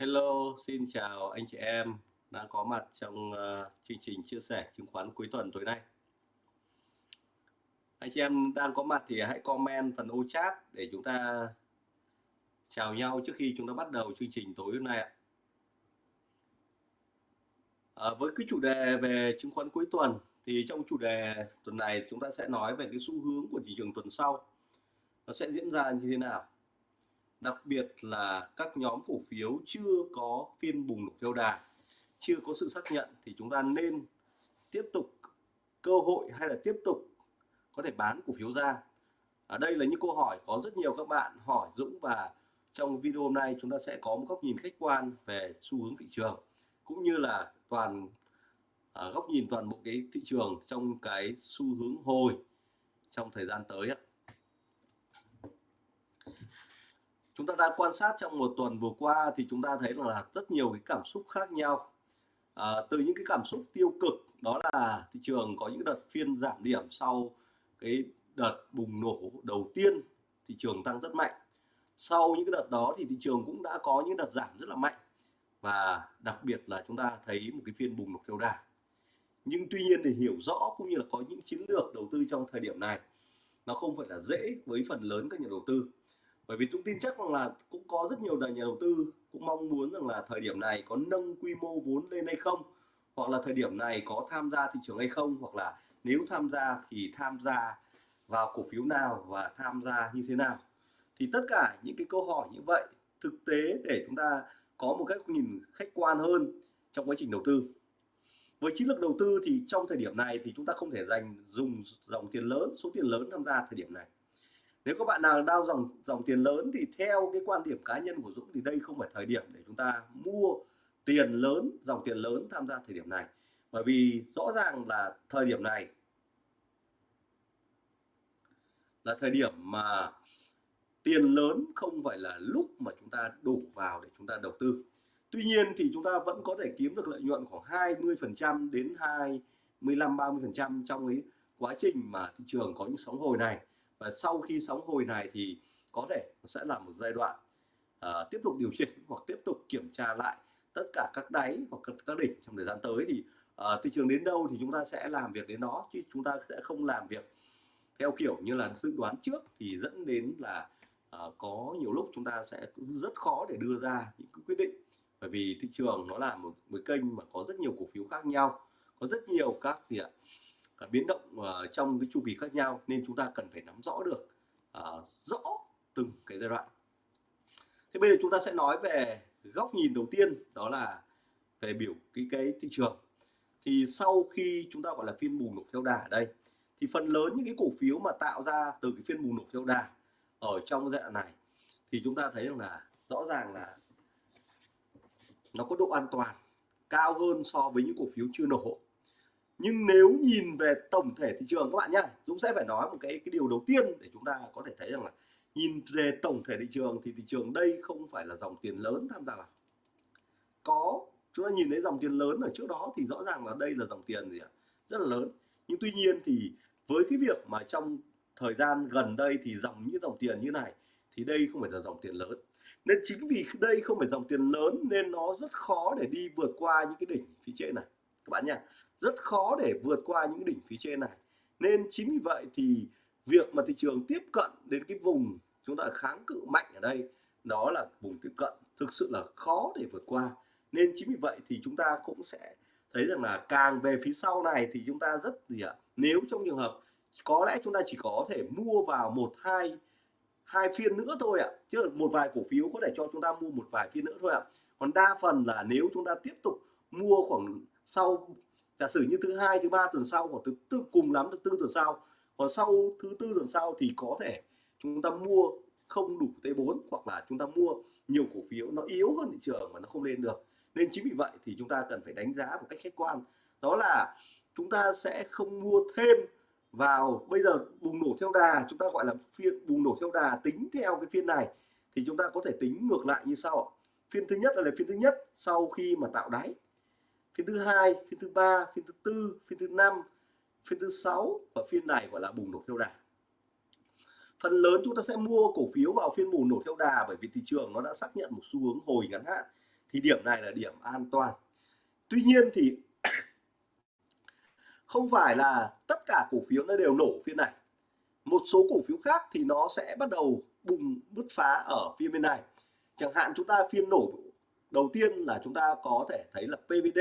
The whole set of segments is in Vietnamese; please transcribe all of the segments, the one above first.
Hello, xin chào anh chị em đang có mặt trong uh, chương trình chia sẻ chứng khoán cuối tuần tối nay. Anh chị em đang có mặt thì hãy comment phần ô chat để chúng ta chào nhau trước khi chúng ta bắt đầu chương trình tối hôm nay ạ. À, với cái chủ đề về chứng khoán cuối tuần thì trong chủ đề tuần này chúng ta sẽ nói về cái xu hướng của thị trường tuần sau nó sẽ diễn ra như thế nào đặc biệt là các nhóm cổ phiếu chưa có phiên bùng nổ theo đà chưa có sự xác nhận thì chúng ta nên tiếp tục cơ hội hay là tiếp tục có thể bán cổ phiếu ra ở đây là những câu hỏi có rất nhiều các bạn hỏi Dũng và trong video hôm nay chúng ta sẽ có một góc nhìn khách quan về xu hướng thị trường cũng như là toàn à, góc nhìn toàn bộ cái thị trường trong cái xu hướng hồi trong thời gian tới ạ. Chúng ta đã quan sát trong một tuần vừa qua thì chúng ta thấy là rất nhiều cái cảm xúc khác nhau. À, từ những cái cảm xúc tiêu cực đó là thị trường có những đợt phiên giảm điểm sau cái đợt bùng nổ đầu tiên thị trường tăng rất mạnh. Sau những cái đợt đó thì thị trường cũng đã có những đợt giảm rất là mạnh và đặc biệt là chúng ta thấy một cái phiên bùng nổ theo đà. Nhưng tuy nhiên để hiểu rõ cũng như là có những chiến lược đầu tư trong thời điểm này nó không phải là dễ với phần lớn các nhà đầu tư bởi vì tôi tin chắc rằng là cũng có rất nhiều nhà đầu tư cũng mong muốn rằng là thời điểm này có nâng quy mô vốn lên hay không, hoặc là thời điểm này có tham gia thị trường hay không, hoặc là nếu tham gia thì tham gia vào cổ phiếu nào và tham gia như thế nào. Thì tất cả những cái câu hỏi như vậy thực tế để chúng ta có một cách nhìn khách quan hơn trong quá trình đầu tư. Với chiến lược đầu tư thì trong thời điểm này thì chúng ta không thể dành dùng dòng tiền lớn, số tiền lớn tham gia thời điểm này nếu các bạn nào đau dòng dòng tiền lớn thì theo cái quan điểm cá nhân của Dũng thì đây không phải thời điểm để chúng ta mua tiền lớn, dòng tiền lớn tham gia thời điểm này. Bởi vì rõ ràng là thời điểm này là thời điểm mà tiền lớn không phải là lúc mà chúng ta đổ vào để chúng ta đầu tư. Tuy nhiên thì chúng ta vẫn có thể kiếm được lợi nhuận khoảng 20% đến 25 30% trong cái quá trình mà thị trường có những sóng hồi này và sau khi sóng hồi này thì có thể sẽ là một giai đoạn uh, tiếp tục điều chỉnh hoặc tiếp tục kiểm tra lại tất cả các đáy hoặc các, các đỉnh trong thời gian tới. Thì à, uh, thị trường đến đâu thì chúng ta sẽ làm việc đến đó chứ chúng ta sẽ không làm việc theo kiểu như là dự đoán trước thì dẫn đến là uh, có nhiều lúc chúng ta sẽ rất khó để đưa ra những quyết định. Bởi vì thị trường nó là một, một kênh mà có rất nhiều cổ phiếu khác nhau có rất nhiều các gì ạ? Biến động ờ, trong cái chu kỳ khác nhau nên chúng ta cần phải nắm rõ được ờ, rõ từng cái giai đoạn. Thế bây giờ chúng ta sẽ nói về góc nhìn đầu tiên, đó là về biểu, cái cái thị trường. Thì sau khi chúng ta gọi là phiên bùng nổ theo đà ở đây, thì phần lớn những cái cổ phiếu mà tạo ra từ cái phiên bùng nổ theo đà ở trong giai đoạn này, thì chúng ta thấy rằng là rõ ràng là nó có độ an toàn cao hơn so với những cổ phiếu chưa nổ nhưng nếu nhìn về tổng thể thị trường các bạn nhá, Dũng sẽ phải nói một cái cái điều đầu tiên để chúng ta có thể thấy rằng là nhìn về tổng thể thị trường thì thị trường đây không phải là dòng tiền lớn tham gia vào. Có, chúng ta nhìn thấy dòng tiền lớn ở trước đó thì rõ ràng là đây là dòng tiền gì ạ? Rất là lớn. Nhưng tuy nhiên thì với cái việc mà trong thời gian gần đây thì dòng như dòng tiền như này thì đây không phải là dòng tiền lớn. Nên chính vì đây không phải dòng tiền lớn nên nó rất khó để đi vượt qua những cái đỉnh phía trên này các bạn nha rất khó để vượt qua những đỉnh phía trên này. Nên chính vì vậy thì việc mà thị trường tiếp cận đến cái vùng chúng ta kháng cự mạnh ở đây, đó là vùng tiếp cận thực sự là khó để vượt qua. Nên chính vì vậy thì chúng ta cũng sẽ thấy rằng là càng về phía sau này thì chúng ta rất gì ạ, nếu trong trường hợp có lẽ chúng ta chỉ có thể mua vào một, hai hai phiên nữa thôi ạ, chứ một vài cổ phiếu có thể cho chúng ta mua một vài phiên nữa thôi ạ. Còn đa phần là nếu chúng ta tiếp tục mua khoảng sau, giả sử như thứ hai, thứ ba tuần sau hoặc thứ tư, cùng lắm thứ tư tuần sau. Còn sau thứ tư tuần sau thì có thể chúng ta mua không đủ T4 hoặc là chúng ta mua nhiều cổ phiếu nó yếu hơn thị trường mà nó không lên được. Nên chính vì vậy thì chúng ta cần phải đánh giá một cách khách quan. Đó là chúng ta sẽ không mua thêm vào, bây giờ bùng nổ theo đà, chúng ta gọi là phiên, bùng nổ theo đà tính theo cái phiên này thì chúng ta có thể tính ngược lại như sau phiên thứ nhất là phiên thứ nhất sau khi mà tạo đáy phiên thứ hai, phiên thứ ba, phiên thứ tư, phiên thứ năm, phiên thứ sáu và phiên này gọi là bùng nổ theo đà. Phần lớn chúng ta sẽ mua cổ phiếu vào phiên bùng nổ theo đà bởi vì thị trường nó đã xác nhận một xu hướng hồi ngắn hạn. Thì điểm này là điểm an toàn. Tuy nhiên thì không phải là tất cả cổ phiếu nó đều nổ phiên này. Một số cổ phiếu khác thì nó sẽ bắt đầu bùng bứt phá ở phiên bên này. Chẳng hạn chúng ta phiên nổ đầu tiên là chúng ta có thể thấy là PVD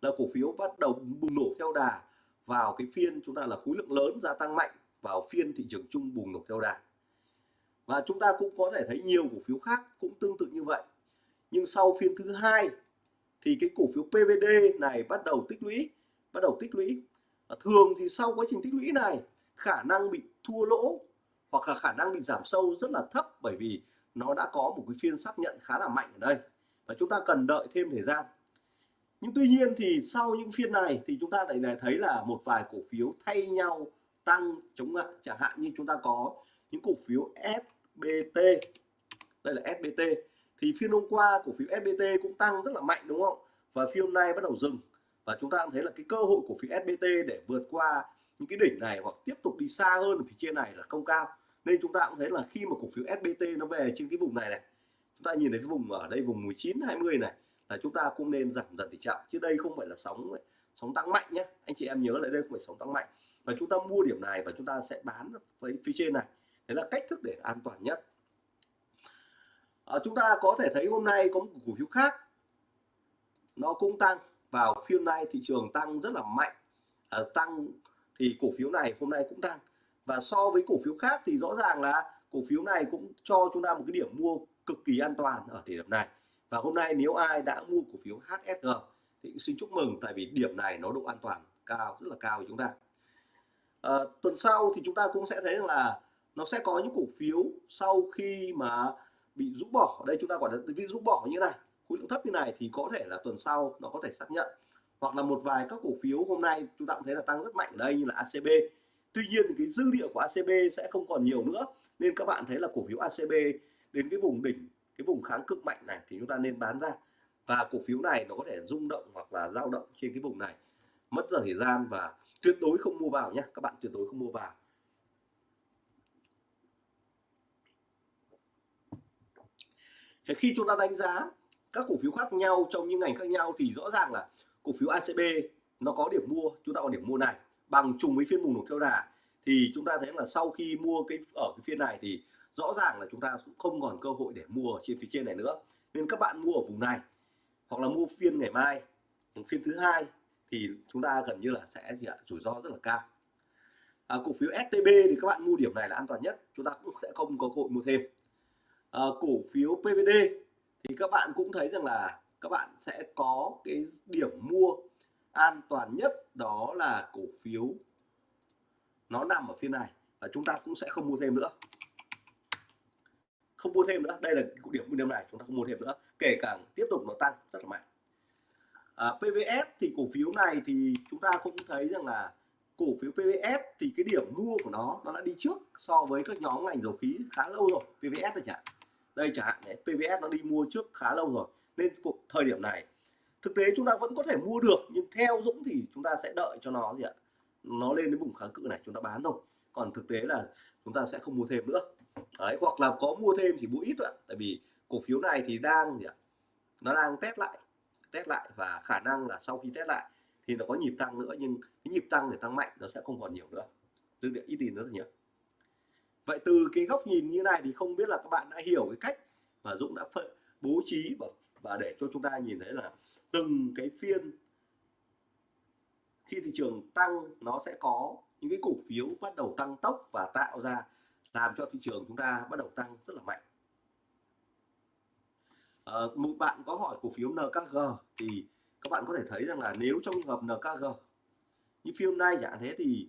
là cổ phiếu bắt đầu bùng nổ theo đà, vào cái phiên chúng ta là khối lượng lớn gia tăng mạnh, vào phiên thị trường chung bùng nổ theo đà. Và chúng ta cũng có thể thấy nhiều cổ phiếu khác cũng tương tự như vậy. Nhưng sau phiên thứ hai thì cái cổ phiếu PVD này bắt đầu tích lũy, bắt đầu tích lũy. Thường thì sau quá trình tích lũy này, khả năng bị thua lỗ hoặc là khả năng bị giảm sâu rất là thấp bởi vì nó đã có một cái phiên xác nhận khá là mạnh ở đây và chúng ta cần đợi thêm thời gian. Nhưng tuy nhiên thì sau những phiên này thì chúng ta lại này thấy là một vài cổ phiếu thay nhau tăng chống lại. Chẳng hạn như chúng ta có những cổ phiếu SBT đây là SBT thì phiên hôm qua cổ phiếu SBT cũng tăng rất là mạnh, đúng không? Và phiên hôm nay bắt đầu dừng. Và chúng ta cũng thấy là cái cơ hội của phiếu SBT để vượt qua những cái đỉnh này hoặc tiếp tục đi xa hơn ở phía trên này là không cao. Nên chúng ta cũng thấy là khi mà cổ phiếu SBT nó về trên cái vùng này này chúng ta nhìn thấy cái vùng ở đây vùng 19 20 này là chúng ta cũng nên giảm dần tỷ trọng chứ đây không phải là sóng sóng tăng mạnh nhé anh chị em nhớ lại đây không phải sóng tăng mạnh. Và chúng ta mua điểm này và chúng ta sẽ bán với phía trên này. Đấy là cách thức để an toàn nhất. À, chúng ta có thể thấy hôm nay có một cổ phiếu khác. Nó cũng tăng. Vào phiên nay thị trường tăng rất là mạnh. À, tăng thì cổ phiếu này hôm nay cũng tăng. Và so với cổ phiếu khác thì rõ ràng là cổ phiếu này cũng cho chúng ta một cái điểm mua cực kỳ an toàn ở thời điểm này. Và hôm nay nếu ai đã mua cổ phiếu HSG thì xin chúc mừng tại vì điểm này nó độ an toàn cao rất là cao của chúng ta. À, tuần sau thì chúng ta cũng sẽ thấy là nó sẽ có những cổ phiếu sau khi mà bị rũ bỏ. Ở đây chúng ta gọi là vì rũ bỏ như này khối lượng thấp như này thì có thể là tuần sau nó có thể xác nhận. Hoặc là một vài các cổ phiếu hôm nay chúng ta cũng thấy là tăng rất mạnh ở đây như là ACB tuy nhiên thì cái dư địa của ACB sẽ không còn nhiều nữa nên các bạn thấy là cổ phiếu ACB đến cái vùng đỉnh, cái vùng kháng cực mạnh này thì chúng ta nên bán ra. Và cổ phiếu này nó có thể rung động hoặc là dao động trên cái vùng này. Mất giờ thời gian và tuyệt đối không mua vào nhé các bạn tuyệt đối không mua vào. Thì khi chúng ta đánh giá các cổ phiếu khác nhau trong những ngành khác nhau thì rõ ràng là cổ phiếu ACB nó có điểm mua, chúng ta có điểm mua này. Bằng trùng với phiên bùng nổ theo đà thì chúng ta thấy là sau khi mua cái, ở cái phiên này thì rõ ràng là chúng ta cũng không còn cơ hội để mua ở trên phía trên này nữa. Nên các bạn mua ở vùng này hoặc là mua phiên ngày mai phiên thứ hai thì chúng ta gần như là sẽ gì ạ? Rủi ro rất là cao. À, cổ phiếu STB thì các bạn mua điểm này là an toàn nhất. Chúng ta cũng sẽ không có cơ hội mua thêm. À, cổ phiếu PVD thì các bạn cũng thấy rằng là các bạn sẽ có cái điểm mua an toàn nhất đó là cổ phiếu nó nằm ở phía này và chúng ta cũng sẽ không mua thêm nữa không mua thêm nữa. Đây là điểm mua điểm này chúng ta không mua thêm nữa. Kể cả tiếp tục nó tăng rất là mạnh. À, PVS thì cổ phiếu này thì chúng ta cũng thấy rằng là cổ phiếu PVS thì cái điểm mua của nó nó đã đi trước so với các nhóm ngành dầu khí khá lâu rồi. PVS rồi chẳng đây chẳng hạn đấy PVS nó đi mua trước khá lâu rồi. Nên cuộc thời điểm này thực tế chúng ta vẫn có thể mua được nhưng theo Dũng thì chúng ta sẽ đợi cho nó gì ạ? Nó lên đến vùng kháng cự này chúng ta bán thôi. Còn thực tế là chúng ta sẽ không mua thêm nữa đấy, hoặc là có mua thêm thì mua ít thôi tại vì cổ phiếu này thì đang gì ạ? Nó đang test lại test lại và khả năng là sau khi test lại thì nó có nhịp tăng nữa, nhưng cái nhịp tăng để tăng mạnh nó sẽ không còn nhiều nữa. Dư địa ít đi nữa nhiều vậy từ cái góc nhìn như này thì không biết là các bạn đã hiểu cái cách mà Dũng đã bố trí và và để cho chúng ta nhìn thấy là từng cái phiên khi thị trường tăng nó sẽ có những cái cổ phiếu bắt đầu tăng tốc và tạo ra làm cho thị trường chúng ta bắt đầu tăng rất là mạnh. À, một bạn có hỏi cổ phiếu NKG thì các bạn có thể thấy rằng là nếu trong trường hợp NKG như phiên nay chẳng thế thì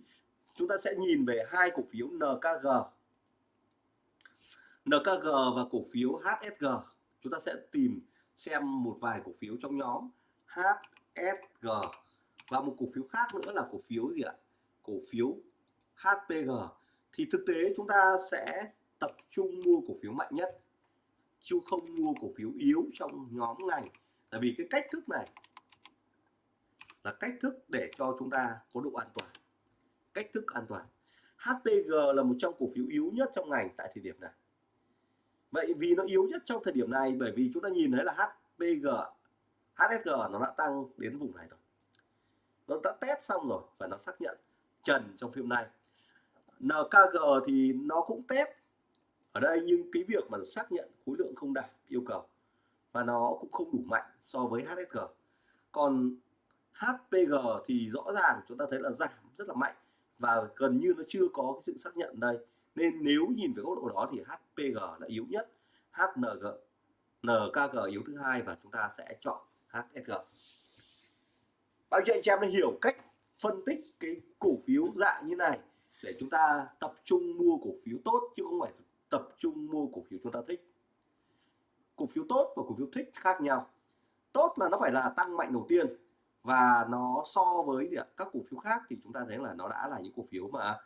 chúng ta sẽ nhìn về hai cổ phiếu NKG NKG và cổ phiếu HSG chúng ta sẽ tìm xem một vài cổ phiếu trong nhóm HSG và một cổ phiếu khác nữa là cổ phiếu gì ạ? Cổ phiếu HPG thì thực tế chúng ta sẽ tập trung mua cổ phiếu mạnh nhất, chứ không mua cổ phiếu yếu trong nhóm ngành. Là vì cái cách thức này là cách thức để cho chúng ta có độ an toàn. Cách thức an toàn. HPG là một trong cổ phiếu yếu nhất trong ngành tại thời điểm này. Vậy vì nó yếu nhất trong thời điểm này, bởi vì chúng ta nhìn thấy là HPG HSG nó đã tăng đến vùng này rồi. Nó đã test xong rồi và nó xác nhận trần trong phim này NKG thì nó cũng test. Ở đây nhưng cái việc mà xác nhận khối lượng không đạt yêu cầu và nó cũng không đủ mạnh so với HSG còn HPG thì rõ ràng chúng ta thấy là giảm rất là mạnh và gần như nó chưa có cái sự xác nhận đây. Nên nếu nhìn về góc độ đó thì HPG là yếu nhất HNG NKG yếu thứ hai và chúng ta sẽ chọn HSG bao nhiêu anh chị em đã hiểu cách phân tích cái cổ phiếu dạng như này? Để chúng ta tập trung mua cổ phiếu tốt, chứ không phải tập trung mua cổ phiếu chúng ta thích. Cổ phiếu tốt và cổ phiếu thích khác nhau. Tốt là nó phải là tăng mạnh đầu tiên, và nó so với các cổ phiếu khác thì chúng ta thấy là nó đã là những cổ phiếu mà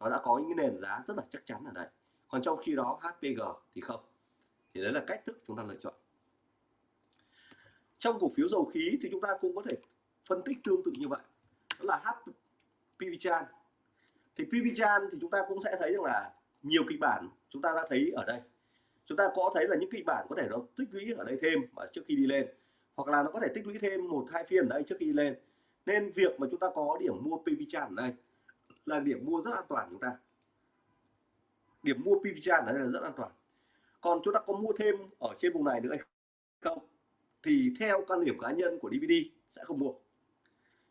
nó đã có những cái nền giá rất là chắc chắn ở đây. Còn trong khi đó HPG thì không. Thì đấy là cách thức chúng ta lựa chọn. Trong cổ phiếu dầu khí thì chúng ta cũng có thể phân tích tương tự như vậy. Đó là HPVchan thì PVchan thì chúng ta cũng sẽ thấy rằng là nhiều kịch bản chúng ta đã thấy ở đây. Chúng ta có thấy là những kịch bản có thể nó tích lũy ở đây thêm mà trước khi đi lên, hoặc là nó có thể tích lũy thêm một, hai phiên ở đây trước khi đi lên. Nên việc mà chúng ta có điểm mua PVchan ở đây là điểm mua rất an toàn chúng ta. Điểm mua PVchan ở đây là rất an toàn. Còn chúng ta có mua thêm ở trên vùng này nữa hay không? Thì theo quan điểm cá nhân của DVD sẽ không mua.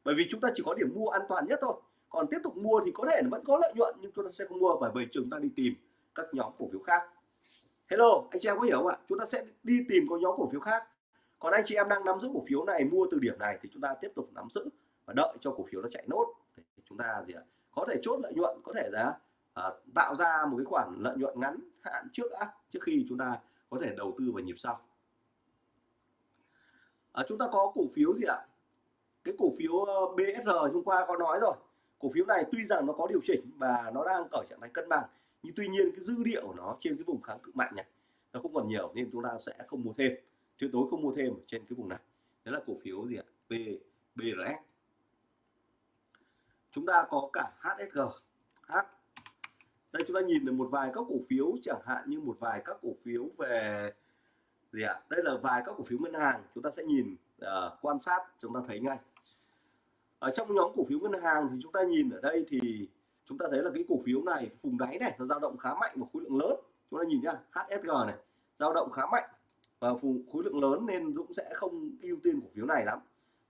Bởi vì chúng ta chỉ có điểm mua an toàn nhất thôi còn tiếp tục mua thì có thể vẫn có lợi nhuận nhưng chúng ta sẽ không mua bởi vì chúng ta đi tìm các nhóm cổ phiếu khác. Hello anh chị em có hiểu không ạ? Chúng ta sẽ đi tìm có nhóm cổ phiếu khác. Còn anh chị em đang nắm giữ cổ phiếu này mua từ điểm này thì chúng ta tiếp tục nắm giữ và đợi cho cổ phiếu nó chạy nốt. Thì chúng ta gì ạ? Có thể chốt lợi nhuận có thể là à, tạo ra một cái khoản lợi nhuận ngắn hạn trước á trước khi chúng ta có thể đầu tư vào nhịp sau. À, chúng ta có cổ phiếu gì ạ? Cái cổ phiếu ờ, BSR hôm qua có nói rồi cổ phiếu này tuy rằng nó có điều chỉnh và nó đang ở trạng thái cân bằng nhưng tuy nhiên cái dư địa của nó trên cái vùng kháng cự mạnh này nó không còn nhiều nên chúng ta sẽ không mua thêm tuyệt đối không mua thêm trên cái vùng này. Đó là cổ phiếu gì ạ? B, BRS chúng ta có cả HSG H. Đây chúng ta nhìn được một vài các cổ phiếu chẳng hạn như một vài các cổ phiếu về gì ạ? Đây là vài các cổ phiếu ngân hàng chúng ta sẽ nhìn uh, quan sát chúng ta thấy ngay ở trong nhóm cổ phiếu ngân hàng thì chúng ta nhìn ở đây thì chúng ta thấy là cái cổ phiếu này, vùng đáy này nó dao động khá mạnh và khối lượng lớn. Chúng ta nhìn nhá HSG này, dao động khá mạnh và vùng khối lượng lớn nên Dũng sẽ không ưu tiên cổ phiếu này lắm.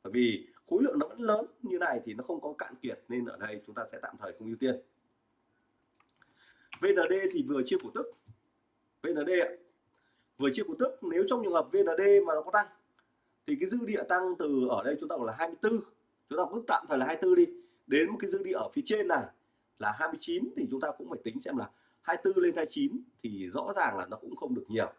Bởi vì khối lượng nó vẫn lớn như này thì nó không có cạn kiệt nên ở đây chúng ta sẽ tạm thời không ưu tiên. VND thì vừa chia cổ tức. VND vừa chia cổ tức. Nếu trong trường hợp VND mà nó có tăng, thì cái dư địa tăng từ ở đây chúng ta gọi là 24 chúng ta cứ tạm thời là 24 đi. Đến một cái dư địa ở phía trên này là 29 thì chúng ta cũng phải tính xem là 24 lên 29 thì rõ ràng là nó cũng không được nhiều.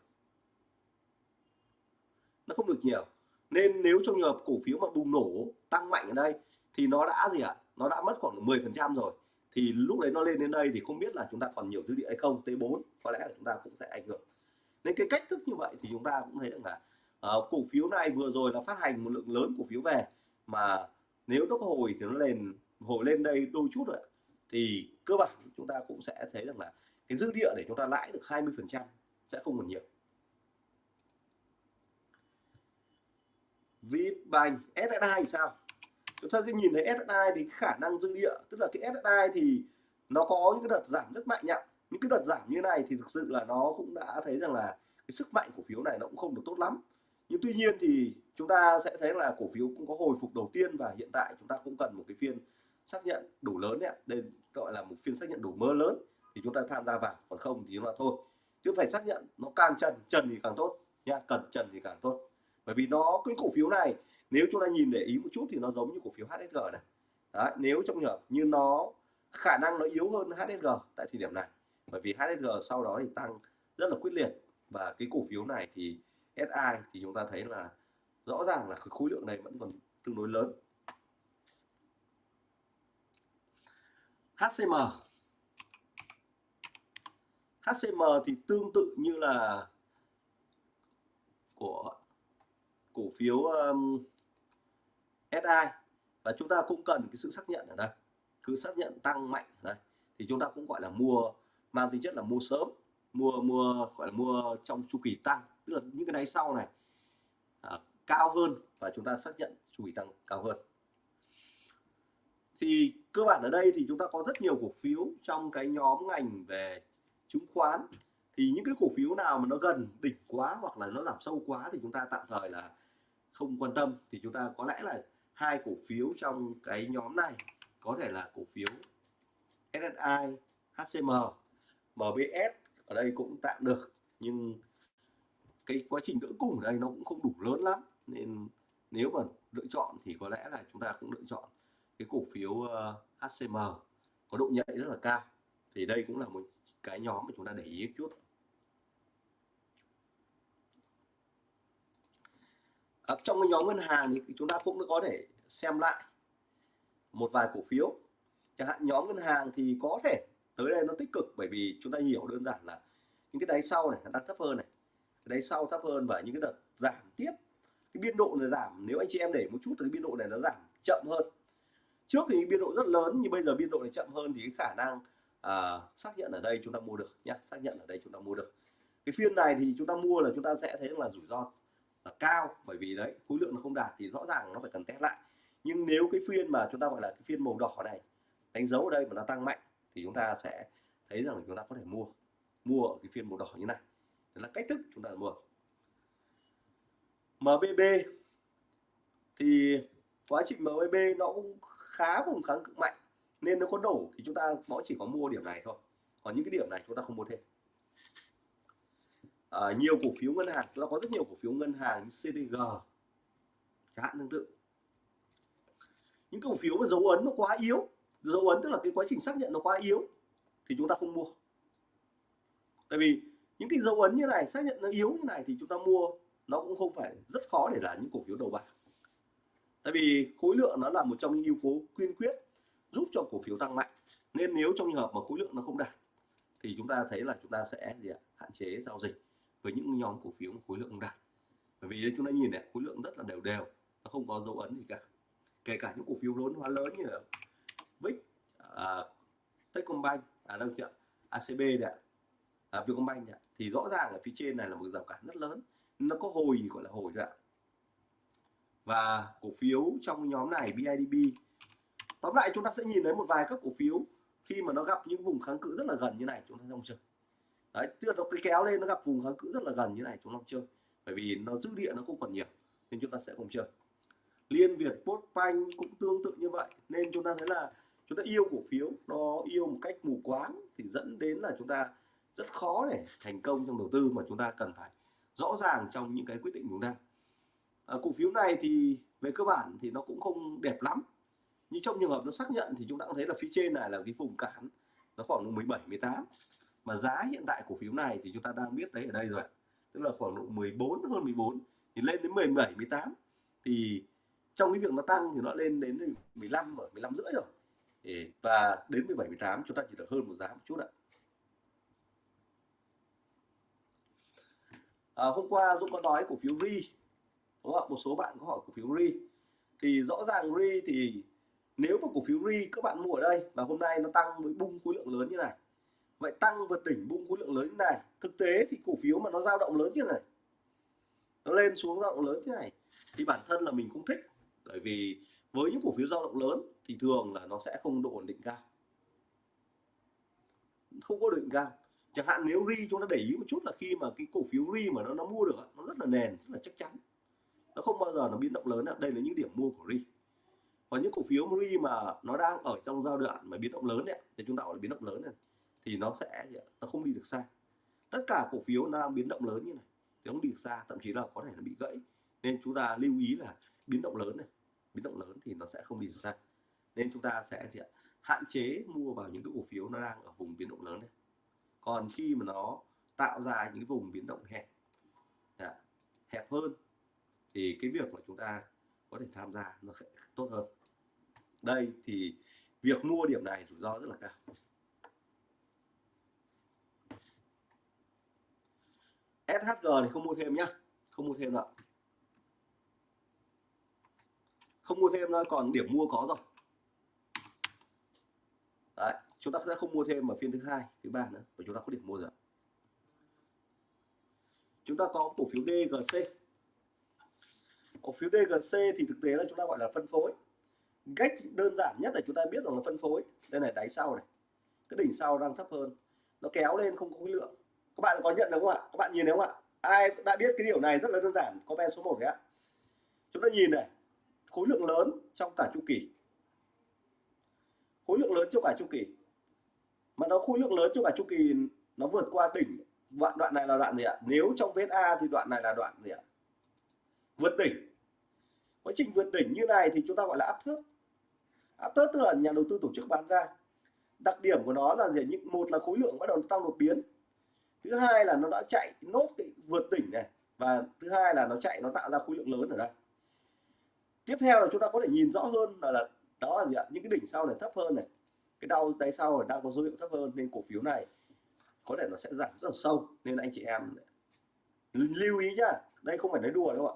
Nó không được nhiều. Nên nếu trong trường hợp cổ phiếu mà bùng nổ tăng mạnh ở đây thì nó đã gì ạ? Nó đã mất khoảng 10 phần trăm rồi. Thì lúc đấy nó lên đến đây thì không biết là chúng ta còn nhiều dư địa hay không T4 có lẽ là chúng ta cũng sẽ ảnh hưởng. Nên cái cách thức như vậy thì chúng ta cũng thấy được là uh, cổ phiếu này vừa rồi là phát hành một lượng lớn cổ phiếu về mà nếu nó có hồi thì nó lên, hồi lên đây đôi chút rồi thì cơ bản chúng ta cũng sẽ thấy rằng là cái dư địa để chúng ta lãi được 20 phần trăm sẽ không còn nhiều. Vbank SSI thì sao? Chúng ta sẽ nhìn thấy SSI thì khả năng dư địa, tức là cái SSI thì nó có những cái đợt giảm rất mạnh nhá những cái đợt giảm như này thì thực sự là nó cũng đã thấy rằng là cái sức mạnh cổ phiếu này nó cũng không được tốt lắm nhưng tuy nhiên thì chúng ta sẽ thấy là cổ phiếu cũng có hồi phục đầu tiên và hiện tại chúng ta cũng cần một cái phiên xác nhận đủ lớn đấy đây gọi là một phiên xác nhận đủ mơ lớn thì chúng ta tham gia vào còn không thì chúng ta thôi. Chứ phải xác nhận nó càng trần trần thì càng tốt nha cần trần thì càng tốt. Bởi vì nó cái cổ phiếu này nếu chúng ta nhìn để ý một chút thì nó giống như cổ phiếu HSG này. Đấy, nếu trong trường như nó khả năng nó yếu hơn HSG tại thời điểm này. Bởi vì HSG sau đó thì tăng rất là quyết liệt và cái cổ phiếu này thì SI thì chúng ta thấy là rõ ràng là khối lượng này vẫn còn tương đối lớn. HCM HCM thì tương tự như là của cổ phiếu um, SI và chúng ta cũng cần cái sự xác nhận ở đây. Cứ xác nhận tăng mạnh ở đây. Thì chúng ta cũng gọi là mua mang tính chất là mua sớm mua mua gọi là mua trong chu kỳ tăng tức là những cái đáy sau này à, cao hơn và chúng ta xác nhận chu kỳ tăng cao hơn. Thì cơ bản ở đây thì chúng ta có rất nhiều cổ phiếu trong cái nhóm ngành về chứng khoán. Thì những cái cổ phiếu nào mà nó gần đỉnh quá hoặc là nó giảm sâu quá thì chúng ta tạm thời là không quan tâm. Thì chúng ta có lẽ là hai cổ phiếu trong cái nhóm này có thể là cổ phiếu SSI, HCM, MBS ở đây cũng tạm được. Nhưng cái quá trình đỡ cung ở đây nó cũng không đủ lớn lắm. Nên nếu mà lựa chọn thì có lẽ là chúng ta cũng lựa chọn cái cổ phiếu ờ, HCM có độ nhạy rất là cao. Thì đây cũng là một cái nhóm mà chúng ta để ý một chút. Ở trong cái nhóm ngân hàng thì chúng ta cũng có thể xem lại một vài cổ phiếu. Chẳng hạn nhóm ngân hàng thì có thể tới đây nó tích cực bởi vì chúng ta hiểu đơn giản là những cái đáy sau này đang thấp hơn này đáy sau thấp hơn và những cái đợt giảm tiếp cái biên độ này giảm nếu anh chị em để một chút thì cái biên độ này nó giảm chậm hơn. Trước thì biên độ rất lớn nhưng bây giờ biên độ này chậm hơn thì cái khả năng à, xác nhận ở đây chúng ta mua được nhé xác nhận ở đây chúng ta mua được. Cái phiên này thì chúng ta mua là chúng ta sẽ thấy là rủi ro là cao bởi vì đấy khối lượng nó không đạt thì rõ ràng nó phải cần test lại. Nhưng nếu cái phiên mà chúng ta gọi là cái phiên màu đỏ này đánh dấu ở đây mà nó tăng mạnh thì chúng ta sẽ thấy rằng chúng ta có thể mua mua ở cái phiên màu đỏ như này đó là cách thức chúng ta mua. MBB thì quá trình MBB nó cũng khá vùng kháng cự mạnh. Nên nó có đổ thì chúng ta nó chỉ có mua điểm này thôi. Còn những cái điểm này chúng ta không mua thêm. À, nhiều cổ phiếu ngân hàng chúng ta có rất nhiều cổ phiếu ngân hàng như CDG chẳng hạn tương tự. Những cổ phiếu mà dấu ấn nó quá yếu dấu ấn tức là cái quá trình xác nhận nó quá yếu thì chúng ta không mua. Tại vì những cái dấu ấn như này xác nhận nó yếu như này thì chúng ta mua nó cũng không phải rất khó để là những cổ phiếu đầu bảng. Tại vì khối lượng nó là một trong những yếu tố quyên quyết giúp cho cổ phiếu tăng mạnh. Nên nếu trong trường hợp mà khối lượng nó không đạt thì chúng ta thấy là chúng ta sẽ gì ạ? hạn chế giao dịch với những nhóm cổ phiếu khối lượng không đạt. Bởi vì chúng ta nhìn này khối lượng rất là đều đều nó không có dấu ấn gì cả. Kể cả những cổ phiếu lớn hóa lớn như là Vic, à, Techcombank, à đâu chị ạ, ACB đấy ạ, à, Vietcombank đấy ạ. thì rõ ràng ở phía trên này là một rào cản rất lớn. Nó có hồi gọi là hồi rồi ạ. Và cổ phiếu trong nhóm này BIDB tóm lại chúng ta sẽ nhìn thấy một vài các cổ phiếu khi mà nó gặp những vùng kháng cự rất là gần như này chúng ta không chơi. Đấy tức là nó kéo lên nó gặp vùng kháng cự rất là gần như này chúng ta không chơi. Bởi vì nó dư địa nó không còn nhiều nên chúng ta sẽ không chơi. Liên việt postbank cũng tương tự như vậy nên chúng ta thấy là chúng ta yêu cổ phiếu nó yêu một cách mù quáng thì dẫn đến là chúng ta rất khó để thành công trong đầu tư mà chúng ta cần phải rõ ràng trong những cái quyết định chúng ta à, cổ phiếu này thì về cơ bản thì nó cũng không đẹp lắm. Nhưng trong trường hợp nó xác nhận thì chúng ta cũng thấy là phía trên này là cái vùng cản nó khoảng 17 18 mà giá hiện tại cổ phiếu này thì chúng ta đang biết thấy ở đây rồi tức là khoảng độ 14 hơn 14 thì lên đến 17 18 thì trong cái việc nó tăng thì nó lên đến 15 ở 15 rưỡi rồi. Và đến 17 18 chúng ta chỉ được hơn một giá một chút ạ. À, hôm qua Dũng có nói cổ phiếu RI đúng không? một số bạn có hỏi cổ phiếu RI thì rõ ràng RI thì nếu mà cổ phiếu RI các bạn mua ở đây và hôm nay nó tăng với bung khối lượng lớn như này vậy tăng vượt đỉnh bung khối lượng lớn như này thực tế thì cổ phiếu mà nó dao động lớn như này nó lên xuống dao động lớn như này thì bản thân là mình cũng thích. Bởi vì với những cổ phiếu dao động lớn thì thường là nó sẽ không độ ổn định cao. Không có định cao chẳng hạn nếu ri chúng ta để ý một chút là khi mà cái cổ phiếu ri mà nó nó mua được nó rất là nền, rất là chắc chắn. Nó không bao giờ nó biến động lớn đây là những điểm mua của ri còn những cổ phiếu ri mà nó đang ở trong giai đoạn mà biến động lớn đấy thì chúng ta gọi là biến động lớn này, thì nó sẽ, nó không đi được xa. Tất cả cổ phiếu nó đang biến động lớn như này, thì không đi được xa, thậm chí là có thể nó bị gãy. Nên chúng ta lưu ý là biến động lớn này, biến động lớn thì nó sẽ không đi được xa. Nên chúng ta sẽ gì ạ? hạn chế mua vào những cái cổ phiếu nó đang ở vùng biến động lớn này còn khi mà nó tạo ra những vùng biến động hẹp đã, hẹp hơn thì cái việc mà chúng ta có thể tham gia nó sẽ tốt hơn. Đây thì việc mua điểm này rủi ro rất là cao. SHG thì không mua thêm nhá không mua thêm đâu không mua thêm nữa còn điểm mua có rồi. Đấy chúng ta sẽ không mua thêm ở phiên thứ hai, thứ ba nữa và chúng ta có điểm mua rồi chúng ta có cổ phiếu DGC cổ phiếu DGC thì thực tế là chúng ta gọi là phân phối. Cách đơn giản nhất là chúng ta biết rằng là phân phối, đây này, đáy sau này. Cái đỉnh sau đang thấp hơn. Nó kéo lên không có khối lượng. Các bạn có nhận được không ạ? Các bạn nhìn thấy không ạ? Ai đã biết cái điều này rất là đơn giản. Comment số 1 đấy ạ chúng ta nhìn này, khối lượng lớn trong cả chu kỳ. Khối lượng lớn trong cả chu kỳ mà nó khối lượng lớn cho cả chu kỳ nó vượt qua đỉnh. Đoạn đoạn này là đoạn gì ạ? Nếu trong vết A thì đoạn này là đoạn gì ạ? Vượt đỉnh. Quá trình vượt đỉnh như này thì chúng ta gọi là áp thước. Áp thước tức là nhà đầu tư tổ chức bán ra. Đặc điểm của nó là gì những một là khối lượng bắt đầu tăng đột biến. Thứ hai là nó đã chạy nốt cái vượt đỉnh này. Và thứ hai là nó chạy nó tạo ra khối lượng lớn ở đây. Tiếp theo là chúng ta có thể nhìn rõ hơn là, là đó là gì ạ? Những cái đỉnh sau này thấp hơn này cái đau tay sau đang có dấu hiệu thấp hơn nên cổ phiếu này có thể nó sẽ giảm rất là sâu, nên anh chị em lưu ý nhá. Đây không phải nói đùa đâu ạ.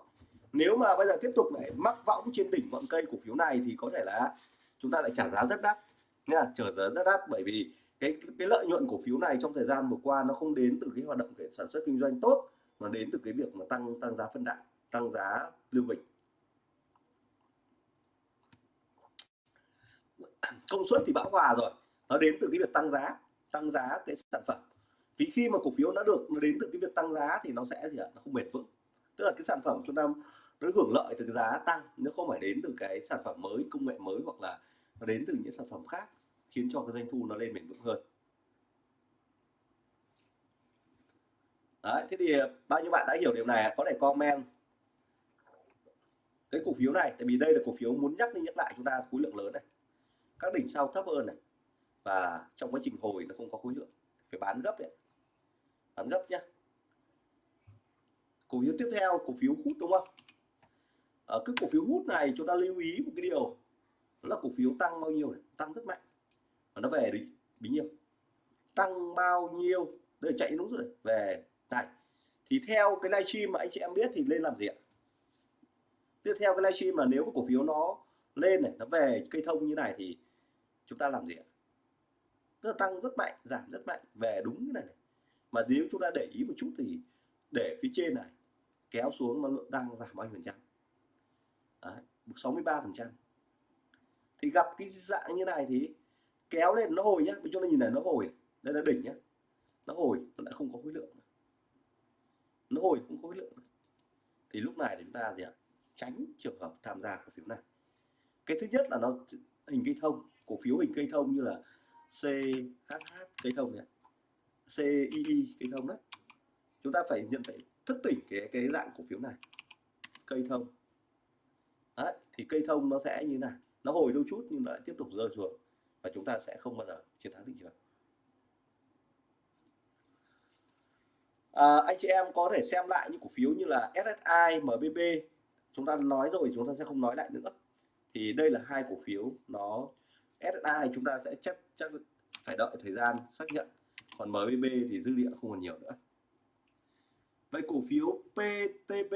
Nếu mà bây giờ tiếp tục lại mắc võng trên đỉnh ngọn cây cổ phiếu này thì có thể là chúng ta lại trả giá rất đắt nha trả giá rất đắt bởi vì cái cái lợi nhuận cổ phiếu này trong thời gian vừa qua nó không đến từ cái hoạt động cái sản xuất kinh doanh tốt mà đến từ cái việc mà tăng tăng giá phân đạm tăng giá lưu bình công suất thì bão hòa rồi. Nó đến từ cái việc tăng giá tăng giá cái sản phẩm. Vì khi mà cổ phiếu đã được nó đến từ cái việc tăng giá thì nó sẽ gì ạ? Nó không bền vững. Tức là cái sản phẩm chúng ta nó hưởng lợi từ cái giá tăng nó không phải đến từ cái sản phẩm mới công nghệ mới hoặc là nó đến từ những sản phẩm khác khiến cho cái doanh thu nó lên bền vững hơn. Đấy, thế thì à, bao nhiêu bạn đã hiểu điều này có thể comment cái cổ phiếu này tại vì đây là cổ phiếu muốn nhắc đi nhắc lại chúng ta khối lượng lớn này các đỉnh sau thấp hơn này. Và trong quá trình hồi nó không có khối lượng. Phải bán gấp đấy bán gấp nhé cổ phiếu tiếp theo, cổ phiếu hút đúng không? Ờ, Ở cái cổ phiếu hút này chúng ta lưu ý một cái điều. Đó là cổ phiếu tăng bao nhiêu này? Tăng rất mạnh. Và nó về đi bấy nhiêu tăng bao nhiêu? Đây chạy đúng rồi. Về, này. Thì theo cái livestream mà anh chị em biết thì lên làm gì ạ? Tiếp theo cái livestream mà nếu cái cổ phiếu nó lên này, nó về cây thông như này thì chúng ta làm gì ạ? Tức là tăng rất mạnh giảm rất mạnh về đúng cái này, này. Mà nếu chúng ta để ý một chút thì để phía trên này kéo xuống nó đang giảm bao nhiêu phần trăm? Đấy, 63 phần trăm. Thì gặp cái dạng như này thì kéo lên nó hồi nhá chúng ta nhìn này nó hồi à? đây là đỉnh nhá. Nó hồi nó đã không có khối lượng. Nó hồi không có khối lượng. Thì lúc này chúng ta gì ạ? Tránh trường hợp tham gia cổ phiếu này. Cái thứ nhất là nó hình cây thông cổ phiếu hình cây thông như là CHH cây thông này CII cây thông đấy. Chúng ta phải nhận phải thức tỉnh cái cái dạng cổ phiếu này. Cây thông. Đấy, thì cây thông nó sẽ như này nó hồi đôi chút nhưng lại tiếp tục rơi xuống và chúng ta sẽ không bao giờ chiến thắng thị trường. À, anh chị em có thể xem lại những cổ phiếu như là SSI, MBB chúng ta nói rồi chúng ta sẽ không nói lại nữa thì đây là hai cổ phiếu nó SSI chúng ta sẽ chắc chắc phải đợi thời gian xác nhận. Còn MBB thì dư địa không còn nhiều nữa. Vậy cổ phiếu PTB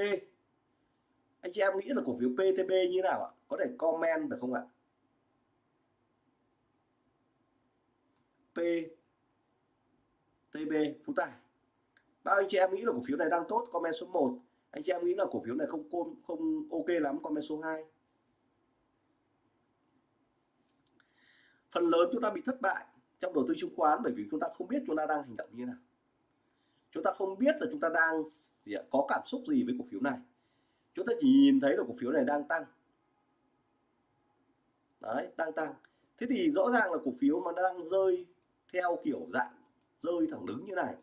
anh chị em nghĩ là cổ phiếu PTB như nào ạ? Có thể comment được không ạ? PTB Phú Tài. Bao anh chị em nghĩ là cổ phiếu này đang tốt? Comment số 1 anh chị em nghĩ là cổ phiếu này không không, không ok lắm? Comment số 2 phần lớn chúng ta bị thất bại trong đầu tư chứng khoán bởi vì chúng ta không biết chúng ta đang hành động như thế nào. Chúng ta không biết là chúng ta đang gì ạ, có cảm xúc gì với cổ phiếu này. Chúng ta chỉ nhìn thấy là cổ phiếu này đang tăng. Đấy tăng tăng. Thế thì rõ ràng là cổ phiếu mà đang rơi theo kiểu dạng rơi thẳng đứng như này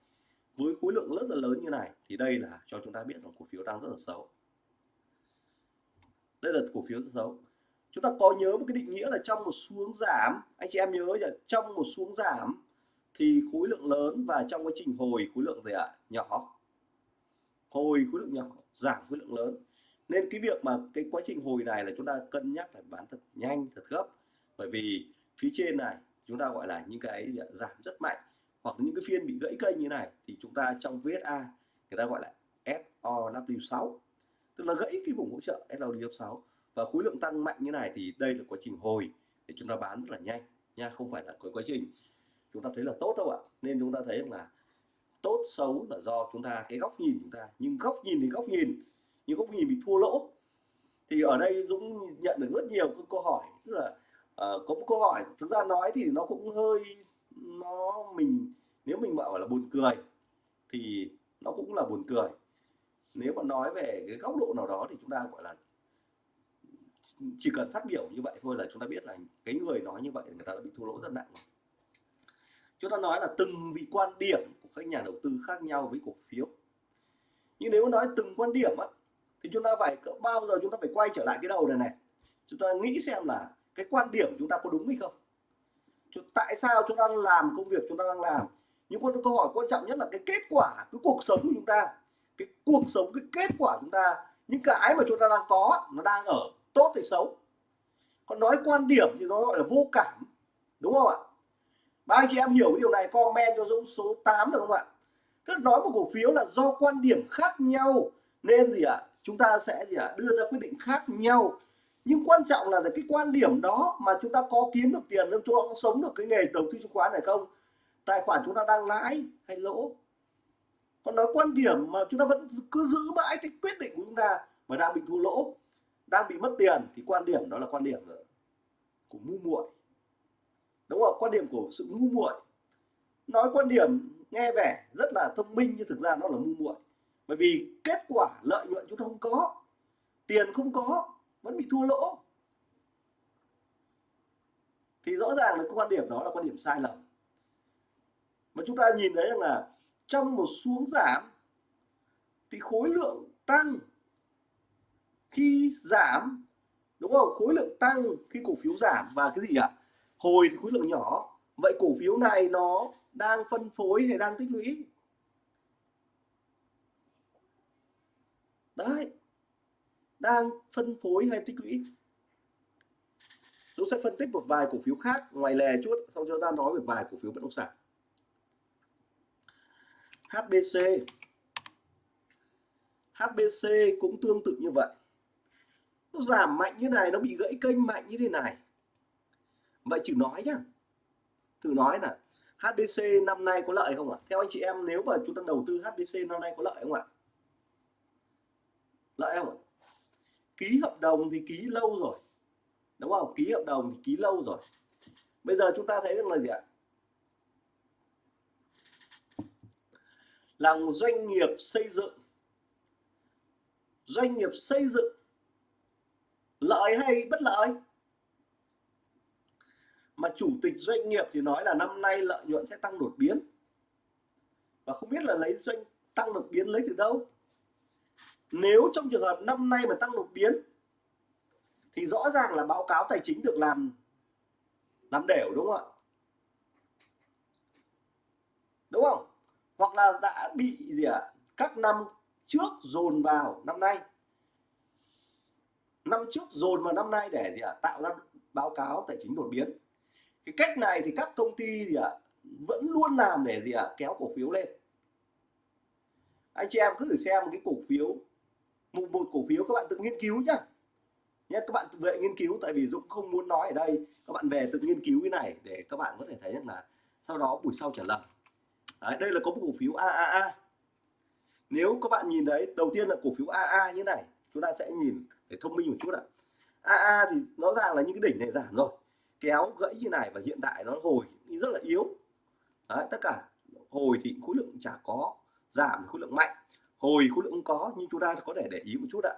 với khối lượng rất là lớn như này thì đây là cho chúng ta biết rằng cổ phiếu đang rất là xấu. Đây là cổ phiếu rất xấu chúng ta có nhớ một cái định nghĩa là trong một xuống giảm, anh chị em nhớ là trong một xuống giảm thì khối lượng lớn và trong quá trình hồi khối lượng gì ạ à? nhỏ. Hồi khối lượng nhỏ, giảm khối lượng lớn. Nên cái việc mà cái quá trình hồi này là chúng ta cân nhắc phải bán thật nhanh, thật gấp. Bởi vì phía trên này chúng ta gọi là những cái giảm rất mạnh. Hoặc những cái phiên bị gãy kênh như này thì chúng ta trong VSA người ta gọi là SOW6 tức là gãy cái vùng hỗ trợ SOW6 và khối lượng tăng mạnh như này thì đây là quá trình hồi để chúng ta bán rất là nhanh nha không phải là cái quá trình. Chúng ta thấy là tốt đâu ạ? Nên chúng ta thấy là tốt xấu là do chúng ta cái góc nhìn chúng ta. Nhưng góc nhìn thì góc nhìn nhưng góc nhìn bị thua lỗ. Thì ở đây Dũng nhận được rất nhiều câu hỏi tức là uh, có một câu hỏi thực ra nói thì nó cũng hơi nó mình nếu mình bảo là buồn cười thì nó cũng là buồn cười. Nếu mà nói về cái góc độ nào đó thì chúng ta gọi là chỉ cần phát biểu như vậy thôi là chúng ta biết là cái người nói như vậy, người ta đã bị thua lỗ rất nặng chúng ta nói là từng vị quan điểm của các nhà đầu tư khác nhau với cổ phiếu. Nhưng nếu nói từng quan điểm á, thì chúng ta phải cỡ bao giờ chúng ta phải quay trở lại cái đầu này này. Chúng ta nghĩ xem là cái quan điểm chúng ta có đúng hay không. Tại sao chúng ta làm công việc chúng ta đang làm? Những câu hỏi quan trọng nhất là cái kết quả, cái cuộc sống của chúng ta, cái cuộc sống, cái kết quả chúng ta, những cái mà chúng ta đang có, nó đang ở tốt hay xấu. Còn nói quan điểm thì nó gọi là vô cảm, đúng không ạ? Ba anh chị em hiểu cái điều này, comment cho Dũng số 8 được không ạ? Tức nói một cổ phiếu là do quan điểm khác nhau, nên gì ạ? Chúng ta sẽ gì ạ? Đưa ra quyết định khác nhau. Nhưng quan trọng là cái quan điểm đó mà chúng ta có kiếm được tiền chúng ta có sống được cái nghề đầu tư chứng khoán này không? Tài khoản chúng ta đang lãi hay lỗ? Còn nói quan điểm mà chúng ta vẫn cứ giữ mãi cái quyết định của chúng ta mà đang bị thua lỗ? Đang bị mất tiền thì quan điểm đó là quan điểm của ngu muội. Đúng không? Quan điểm của sự ngu muội. Nói quan điểm, nghe vẻ rất là thông minh nhưng thực ra nó là ngu muội. Bởi vì kết quả lợi nhuận chúng ta không có, tiền không có, vẫn bị thua lỗ. Thì rõ ràng là quan điểm đó là quan điểm sai lầm. Mà chúng ta nhìn thấy rằng là trong một xuống giảm, thì khối lượng tăng khi giảm, đúng không? Khối lượng tăng khi cổ phiếu giảm và cái gì ạ hồi thì khối lượng nhỏ. Vậy cổ phiếu này nó đang phân phối hay đang tích lũy? Đấy. Đang phân phối hay tích lũy? Chúng sẽ phân tích một vài cổ phiếu khác, ngoài lề chút, xong chúng ta nói về vài cổ phiếu bất động sản. HBC HBC cũng tương tự như vậy nó giảm mạnh như này, nó bị gãy kênh mạnh như thế này. Vậy chữ nói nhá. Thử nói là HBC năm nay có lợi không ạ? Theo anh chị em, nếu mà chúng ta đầu tư HBC năm nay có lợi không ạ? Lợi không ạ? Ký hợp đồng thì ký lâu rồi. Đúng không? Ký hợp đồng thì ký lâu rồi. Bây giờ chúng ta thấy rằng là gì ạ? Là một doanh nghiệp xây dựng. Doanh nghiệp xây dựng lợi hay bất lợi? Mà chủ tịch doanh nghiệp thì nói là năm nay lợi nhuận sẽ tăng đột biến. Và không biết là lấy doanh, tăng đột biến lấy từ đâu. Nếu trong trường hợp năm nay mà tăng đột biến, thì rõ ràng là báo cáo tài chính được làm làm đều, đúng không ạ? Đúng không? Hoặc là đã bị gì ạ? À? các năm trước dồn vào năm nay năm trước dồn vào năm nay để gì ạ à? tạo ra báo cáo tài chính đột biến cái cách này thì các công ty gì ạ à? vẫn luôn làm để gì ạ à? kéo cổ phiếu lên anh chị em cứ thử xem cái cổ phiếu một, một cổ phiếu các bạn tự nghiên cứu nhá nhé các bạn tự nghiên cứu tại vì Dũng không muốn nói ở đây các bạn về tự nghiên cứu cái này để các bạn có thể thấy rằng là sau đó buổi sau trả lời Đấy, đây là có một cổ phiếu AAA nếu các bạn nhìn thấy đầu tiên là cổ phiếu AA như này chúng ta sẽ nhìn để thông minh một chút ạ. AA thì rõ ràng là những cái đỉnh này giảm rồi. Kéo gãy như này và hiện tại nó hồi rất là yếu. Đấy, tất cả hồi thì khối lượng chả có giảm khối lượng mạnh. Hồi khối lượng không có nhưng chúng ta có thể để ý một chút ạ.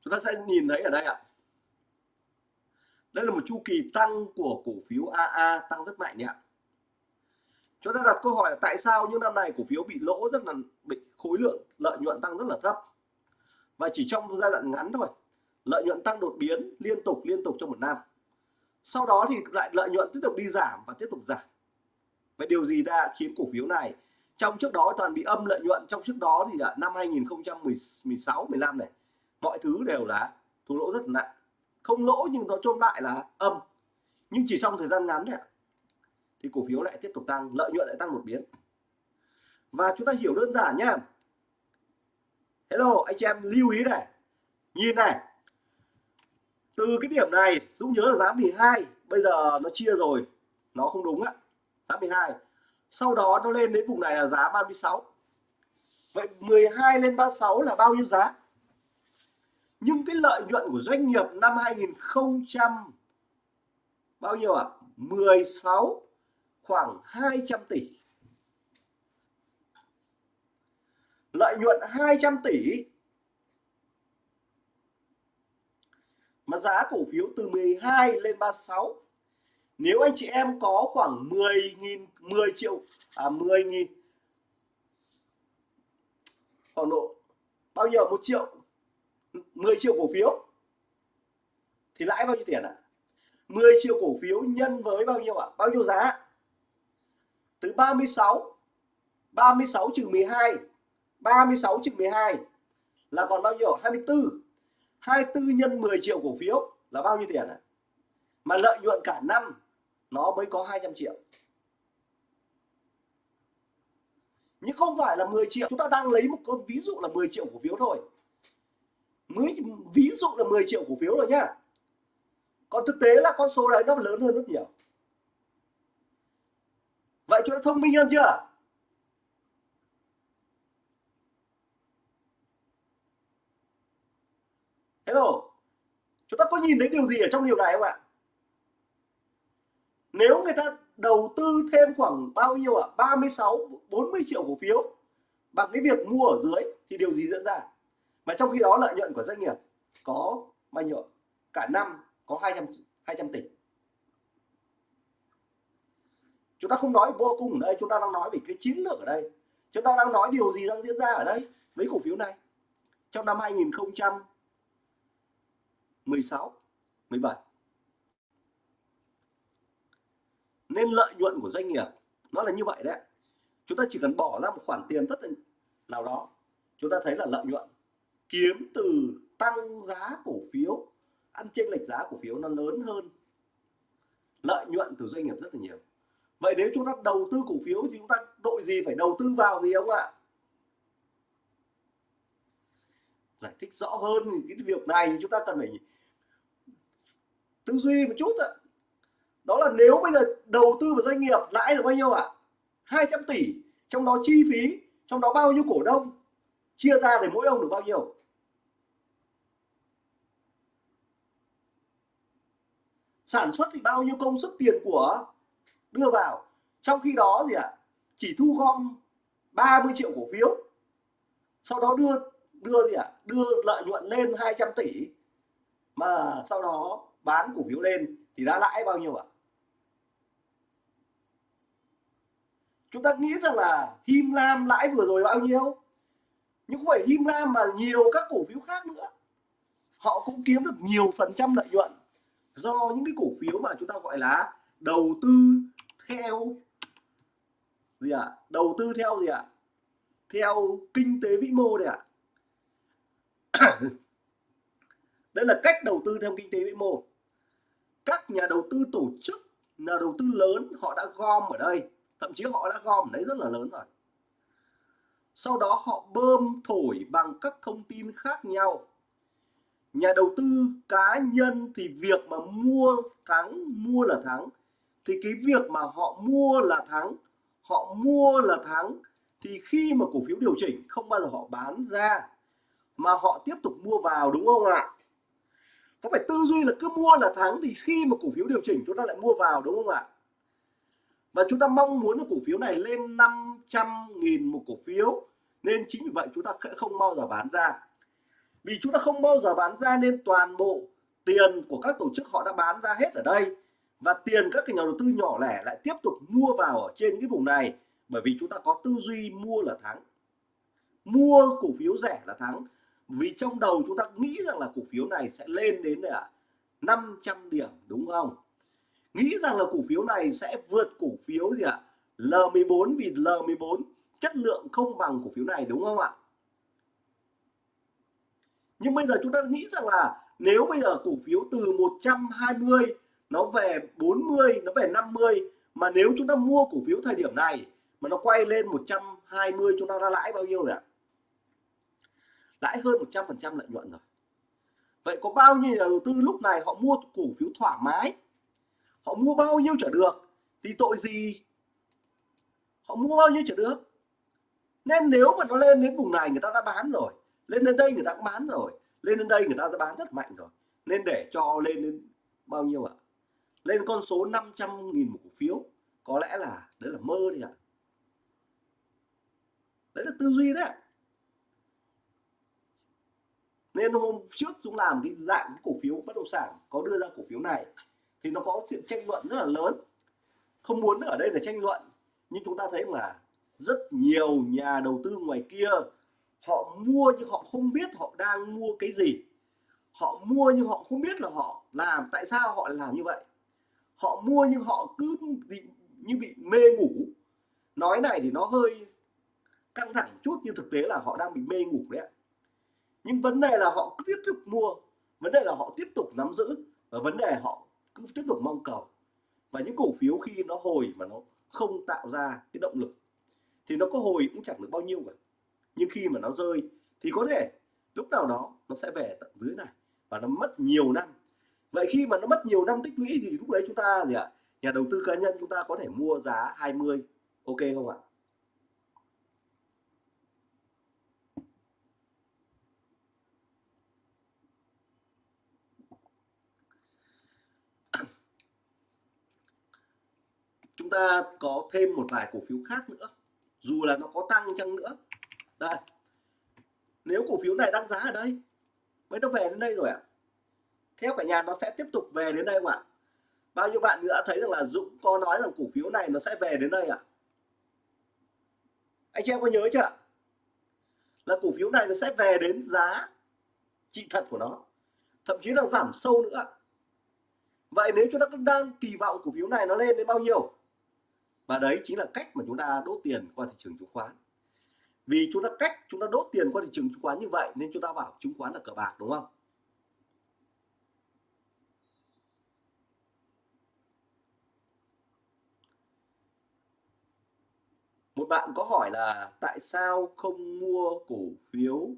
Chúng ta sẽ nhìn thấy ở đây ạ. Đây là một chu kỳ tăng của cổ phiếu AA tăng rất mạnh ạ chúng ta đặt câu hỏi là tại sao những năm này cổ phiếu bị lỗ rất là bị khối lượng lợi nhuận tăng rất là thấp? Và chỉ trong giai đoạn ngắn thôi, lợi nhuận tăng đột biến liên tục liên tục trong một năm. Sau đó thì lại lợi nhuận tiếp tục đi giảm và tiếp tục giảm. Vậy điều gì đã khiến cổ phiếu này trong trước đó toàn bị âm lợi nhuận, trong trước đó thì là năm 2016 15 này, mọi thứ đều là thua lỗ rất nặng. Không lỗ nhưng nó trông lại là âm. Nhưng chỉ trong thời gian ngắn này thì cổ phiếu lại tiếp tục tăng, lợi nhuận lại tăng một biến. Và chúng ta hiểu đơn giản nhá hello, anh chị em lưu ý này. Nhìn này. Từ cái điểm này, Dũng nhớ là giá 12 bây giờ nó chia rồi. Nó không đúng á giá 12 sau đó nó lên đến vùng này là giá 36 vậy 12 lên 36 là bao nhiêu giá? Nhưng cái lợi nhuận của doanh nghiệp năm 2000 bao nhiêu ạ? à? 16 khoảng 200 tỷ. Lợi nhuận 200 tỷ. Mà giá cổ phiếu từ 12 lên 36 nếu anh chị em có khoảng 10.000 10 triệu à 10.000 khoảng độ bao nhiêu? Một triệu 10 triệu cổ phiếu. Thì lãi bao nhiêu tiền ạ? À? 10 triệu cổ phiếu nhân với bao nhiêu ạ? À? bao nhiêu giá? Tới 36 36 trừ 12 36 trừ 12 là còn bao nhiêu? 24 24 nhân 10 triệu cổ phiếu là bao nhiêu tiền à? mà lợi nhuận cả năm, nó mới có 200 triệu. Nhưng không phải là 10 triệu, chúng ta đang lấy một con ví dụ là 10 triệu cổ phiếu thôi. Mới ví dụ là 10 triệu cổ phiếu rồi nhá. Còn thực tế là con số đấy nó lớn hơn rất nhiều vậy chúng ta thông minh hơn chưa? Hello, chúng ta có nhìn thấy điều gì ở trong điều này không ạ? Nếu người ta đầu tư thêm khoảng bao nhiêu ạ? à? 36 40 triệu cổ phiếu bằng cái việc mua ở dưới thì điều gì diễn ra? Và trong khi đó lợi nhuận của doanh nghiệp có bao nhiêu cả năm có 200 200 tỷ chúng ta không nói vô cùng ở đây, chúng ta đang nói về cái chiến lược ở đây. Chúng ta đang nói điều gì đang diễn ra ở đây với cổ phiếu này? Trong năm 2016 17 nên lợi nhuận của doanh nghiệp, nó là như vậy đấy. Chúng ta chỉ cần bỏ ra một khoản tiền rất là nào đó, chúng ta thấy là lợi nhuận kiếm từ tăng giá cổ phiếu, ăn chênh lệch giá cổ phiếu nó lớn hơn. Lợi nhuận từ doanh nghiệp rất là nhiều vậy nếu chúng ta đầu tư cổ phiếu thì chúng ta đội gì phải đầu tư vào gì không ạ? Giải thích rõ hơn cái việc này chúng ta cần phải tư duy một chút ạ. Đó là nếu bây giờ đầu tư vào doanh nghiệp lãi được bao nhiêu ạ? À? 200 tỷ. Trong đó chi phí, trong đó bao nhiêu cổ đông? Chia ra để mỗi ông được bao nhiêu? Sản xuất thì bao nhiêu công sức, tiền của đưa vào trong khi đó gì ạ à? chỉ thu gom 30 triệu cổ phiếu sau đó đưa đưa gì ạ à? đưa lợi nhuận lên 200 tỷ mà sau đó bán cổ phiếu lên thì đã lãi bao nhiêu ạ à? chúng ta nghĩ rằng là Him Lam lãi vừa rồi bao nhiêu nhưng không phải Him Lam mà nhiều các cổ phiếu khác nữa họ cũng kiếm được nhiều phần trăm lợi nhuận do những cái cổ phiếu mà chúng ta gọi là đầu tư theo gì ạ à? đầu tư theo gì ạ à? theo kinh tế vĩ mô đấy ạ à? đây là cách đầu tư theo kinh tế vĩ mô các nhà đầu tư tổ chức, nhà đầu tư lớn, họ đã gom ở đây thậm chí họ đã gom đấy rất là lớn rồi sau đó họ bơm thổi bằng các thông tin khác nhau nhà đầu tư cá nhân thì việc mà mua thắng, mua là thắng thì cái việc mà họ mua là thắng, họ mua là thắng, thì khi mà cổ phiếu điều chỉnh, không bao giờ họ bán ra, mà họ tiếp tục mua vào, đúng không ạ? Có phải tư duy là cứ mua là thắng thì khi mà cổ phiếu điều chỉnh, chúng ta lại mua vào, đúng không ạ? Và chúng ta mong muốn là cổ phiếu này lên 500.000 một cổ phiếu, nên chính vì vậy chúng ta sẽ không bao giờ bán ra. Vì chúng ta không bao giờ bán ra nên toàn bộ tiền của các tổ chức họ đã bán ra hết ở đây và tiền các cái nhà đầu tư nhỏ lẻ lại tiếp tục mua vào ở trên cái vùng này, bởi vì chúng ta có tư duy mua là thắng. Mua cổ phiếu rẻ là thắng. Vì trong đầu chúng ta nghĩ rằng là cổ phiếu này sẽ lên đến là 500 điểm, đúng không? Nghĩ rằng là cổ phiếu này sẽ vượt cổ phiếu gì ạ? L14 vì L14 chất lượng không bằng cổ phiếu này, đúng không ạ? Nhưng bây giờ chúng ta nghĩ rằng là nếu bây giờ cổ phiếu từ 120 nó về 40 nó về 50 mà nếu chúng ta mua cổ phiếu thời điểm này, mà nó quay lên 120 chúng ta đã lãi bao nhiêu rồi ạ? Lãi hơn 100% lợi nhuận rồi. Vậy có bao nhiêu nhà đầu tư lúc này họ mua cổ phiếu thoải mái? Họ mua bao nhiêu trở được? Thì tội gì? Họ mua bao nhiêu trở được? Nên nếu mà nó lên đến vùng này, người ta đã bán rồi. Lên đến đây người ta cũng bán rồi. Lên đến đây người ta đã bán rất mạnh rồi. Nên để cho lên đến bao nhiêu ạ? Lên con số 500 nghìn một cổ phiếu. Có lẽ là, đấy là mơ đi ạ. Đấy là tư duy đấy nên hôm trước chúng làm cái dạng cổ phiếu bất động sản, có đưa ra cổ phiếu này, thì nó có sự tranh luận rất là lớn. Không muốn ở đây là tranh luận, nhưng chúng ta thấy là rất nhiều nhà đầu tư ngoài kia, họ mua nhưng họ không biết họ đang mua cái gì. Họ mua nhưng họ không biết là họ làm, tại sao họ làm như vậy? Họ mua nhưng họ cứ bị, như bị mê ngủ. Nói này thì nó hơi căng thẳng chút, nhưng thực tế là họ đang bị mê ngủ đấy nhưng vấn đề là họ cứ tiếp tục mua, vấn đề là họ tiếp tục nắm giữ, và vấn đề họ cứ tiếp tục mong cầu. Và những cổ phiếu khi nó hồi mà nó không tạo ra cái động lực, thì nó có hồi cũng chẳng được bao nhiêu cả. Nhưng khi mà nó rơi, thì có thể lúc nào đó nó sẽ về tận dưới này, và nó mất nhiều năm vậy khi mà nó mất nhiều năm tích lũy thì lúc đấy chúng ta gì ạ? Nhà đầu tư cá nhân chúng ta có thể mua giá 20 ok không ạ? Chúng ta có thêm một vài cổ phiếu khác nữa. Dù là nó có tăng chăng nữa. Đây. Nếu cổ phiếu này đang giá ở đây, mới nó về đến đây rồi ạ theo cả nhà nó sẽ tiếp tục về đến đây không ạ? Bao nhiêu bạn nữa đã thấy rằng là Dũng có nói rằng cổ phiếu này nó sẽ về đến đây ạ? Anh chị em có nhớ chưa là cổ phiếu này nó sẽ về đến giá trị thật của nó, thậm chí là giảm sâu nữa vậy nếu chúng ta đang kỳ vọng cổ phiếu này nó lên đến bao nhiêu? Và đấy chính là cách mà chúng ta đốt tiền qua thị trường chứng khoán. Vì chúng ta cách chúng ta đốt tiền qua thị trường chứng khoán như vậy nên chúng ta bảo chứng khoán là cờ bạc, đúng không? Bạn có hỏi là tại sao không mua cổ phiếu?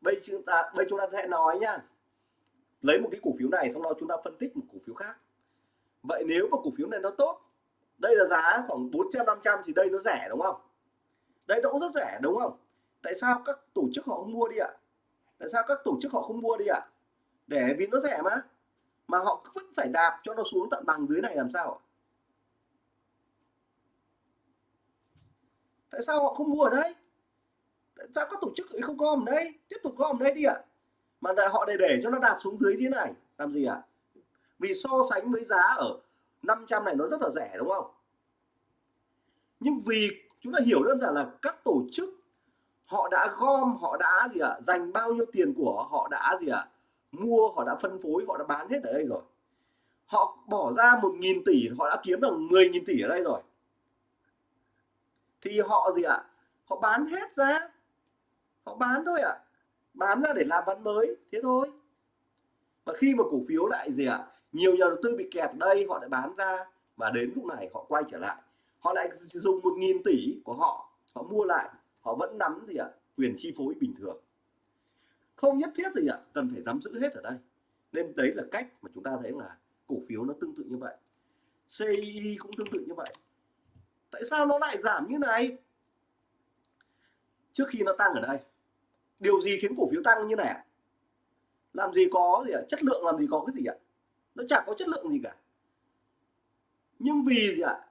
Bây chúng ta, bây chúng ta sẽ nói nhá. Lấy một cái cổ phiếu này xong đó chúng ta phân tích một cổ phiếu khác. Vậy nếu mà cổ phiếu này nó tốt, đây là giá khoảng 400 500 thì đây nó rẻ, đúng không? Đây nó cũng rất rẻ, đúng không? Tại sao các tổ chức họ không mua đi ạ? Tại sao các tổ chức họ không mua đi ạ? Để vì nó rẻ mà. Mà họ vẫn phải đạp cho nó xuống tận bằng dưới này làm sao tại sao họ không mua ở đây? Tại sao các tổ chức ấy không gom ở đây? Tiếp tục gom ở đây đi ạ. Mà lại họ để để cho nó đạp xuống dưới thế này. Làm gì ạ? Vì so sánh với giá ở 500 này nó rất là rẻ đúng không? Nhưng vì chúng ta hiểu đơn giản là các tổ chức họ đã gom họ đã gì ạ? À, dành bao nhiêu tiền của họ đã gì ạ? À, mua họ đã phân phối họ đã bán hết ở đây rồi. Họ bỏ ra một nghìn tỷ họ đã kiếm được 10 nghìn tỷ ở đây rồi thì họ gì ạ? À, họ bán hết ra. Họ bán thôi ạ. À. bán ra để làm ván mới thế thôi. Và khi mà cổ phiếu lại gì ạ? À, nhiều nhà đầu tư bị kẹt đây họ lại bán ra. Và đến lúc này họ quay trở lại. Họ lại dùng một nghìn tỷ của họ họ mua lại. Họ vẫn nắm gì ạ? Quyền chi phối bình thường. Không nhất thiết gì ạ? Cần phải nắm giữ hết ở đây. Nên đấy là cách mà chúng ta thấy là cổ phiếu nó tương tự như vậy. CI cũng tương tự như vậy tại sao nó lại giảm như này? Trước khi nó tăng ở đây, điều gì khiến cổ phiếu tăng như này làm gì có gì ạ? Chất lượng làm gì có cái gì ạ? Nó chẳng có chất lượng gì cả. Nhưng vì gì ạ?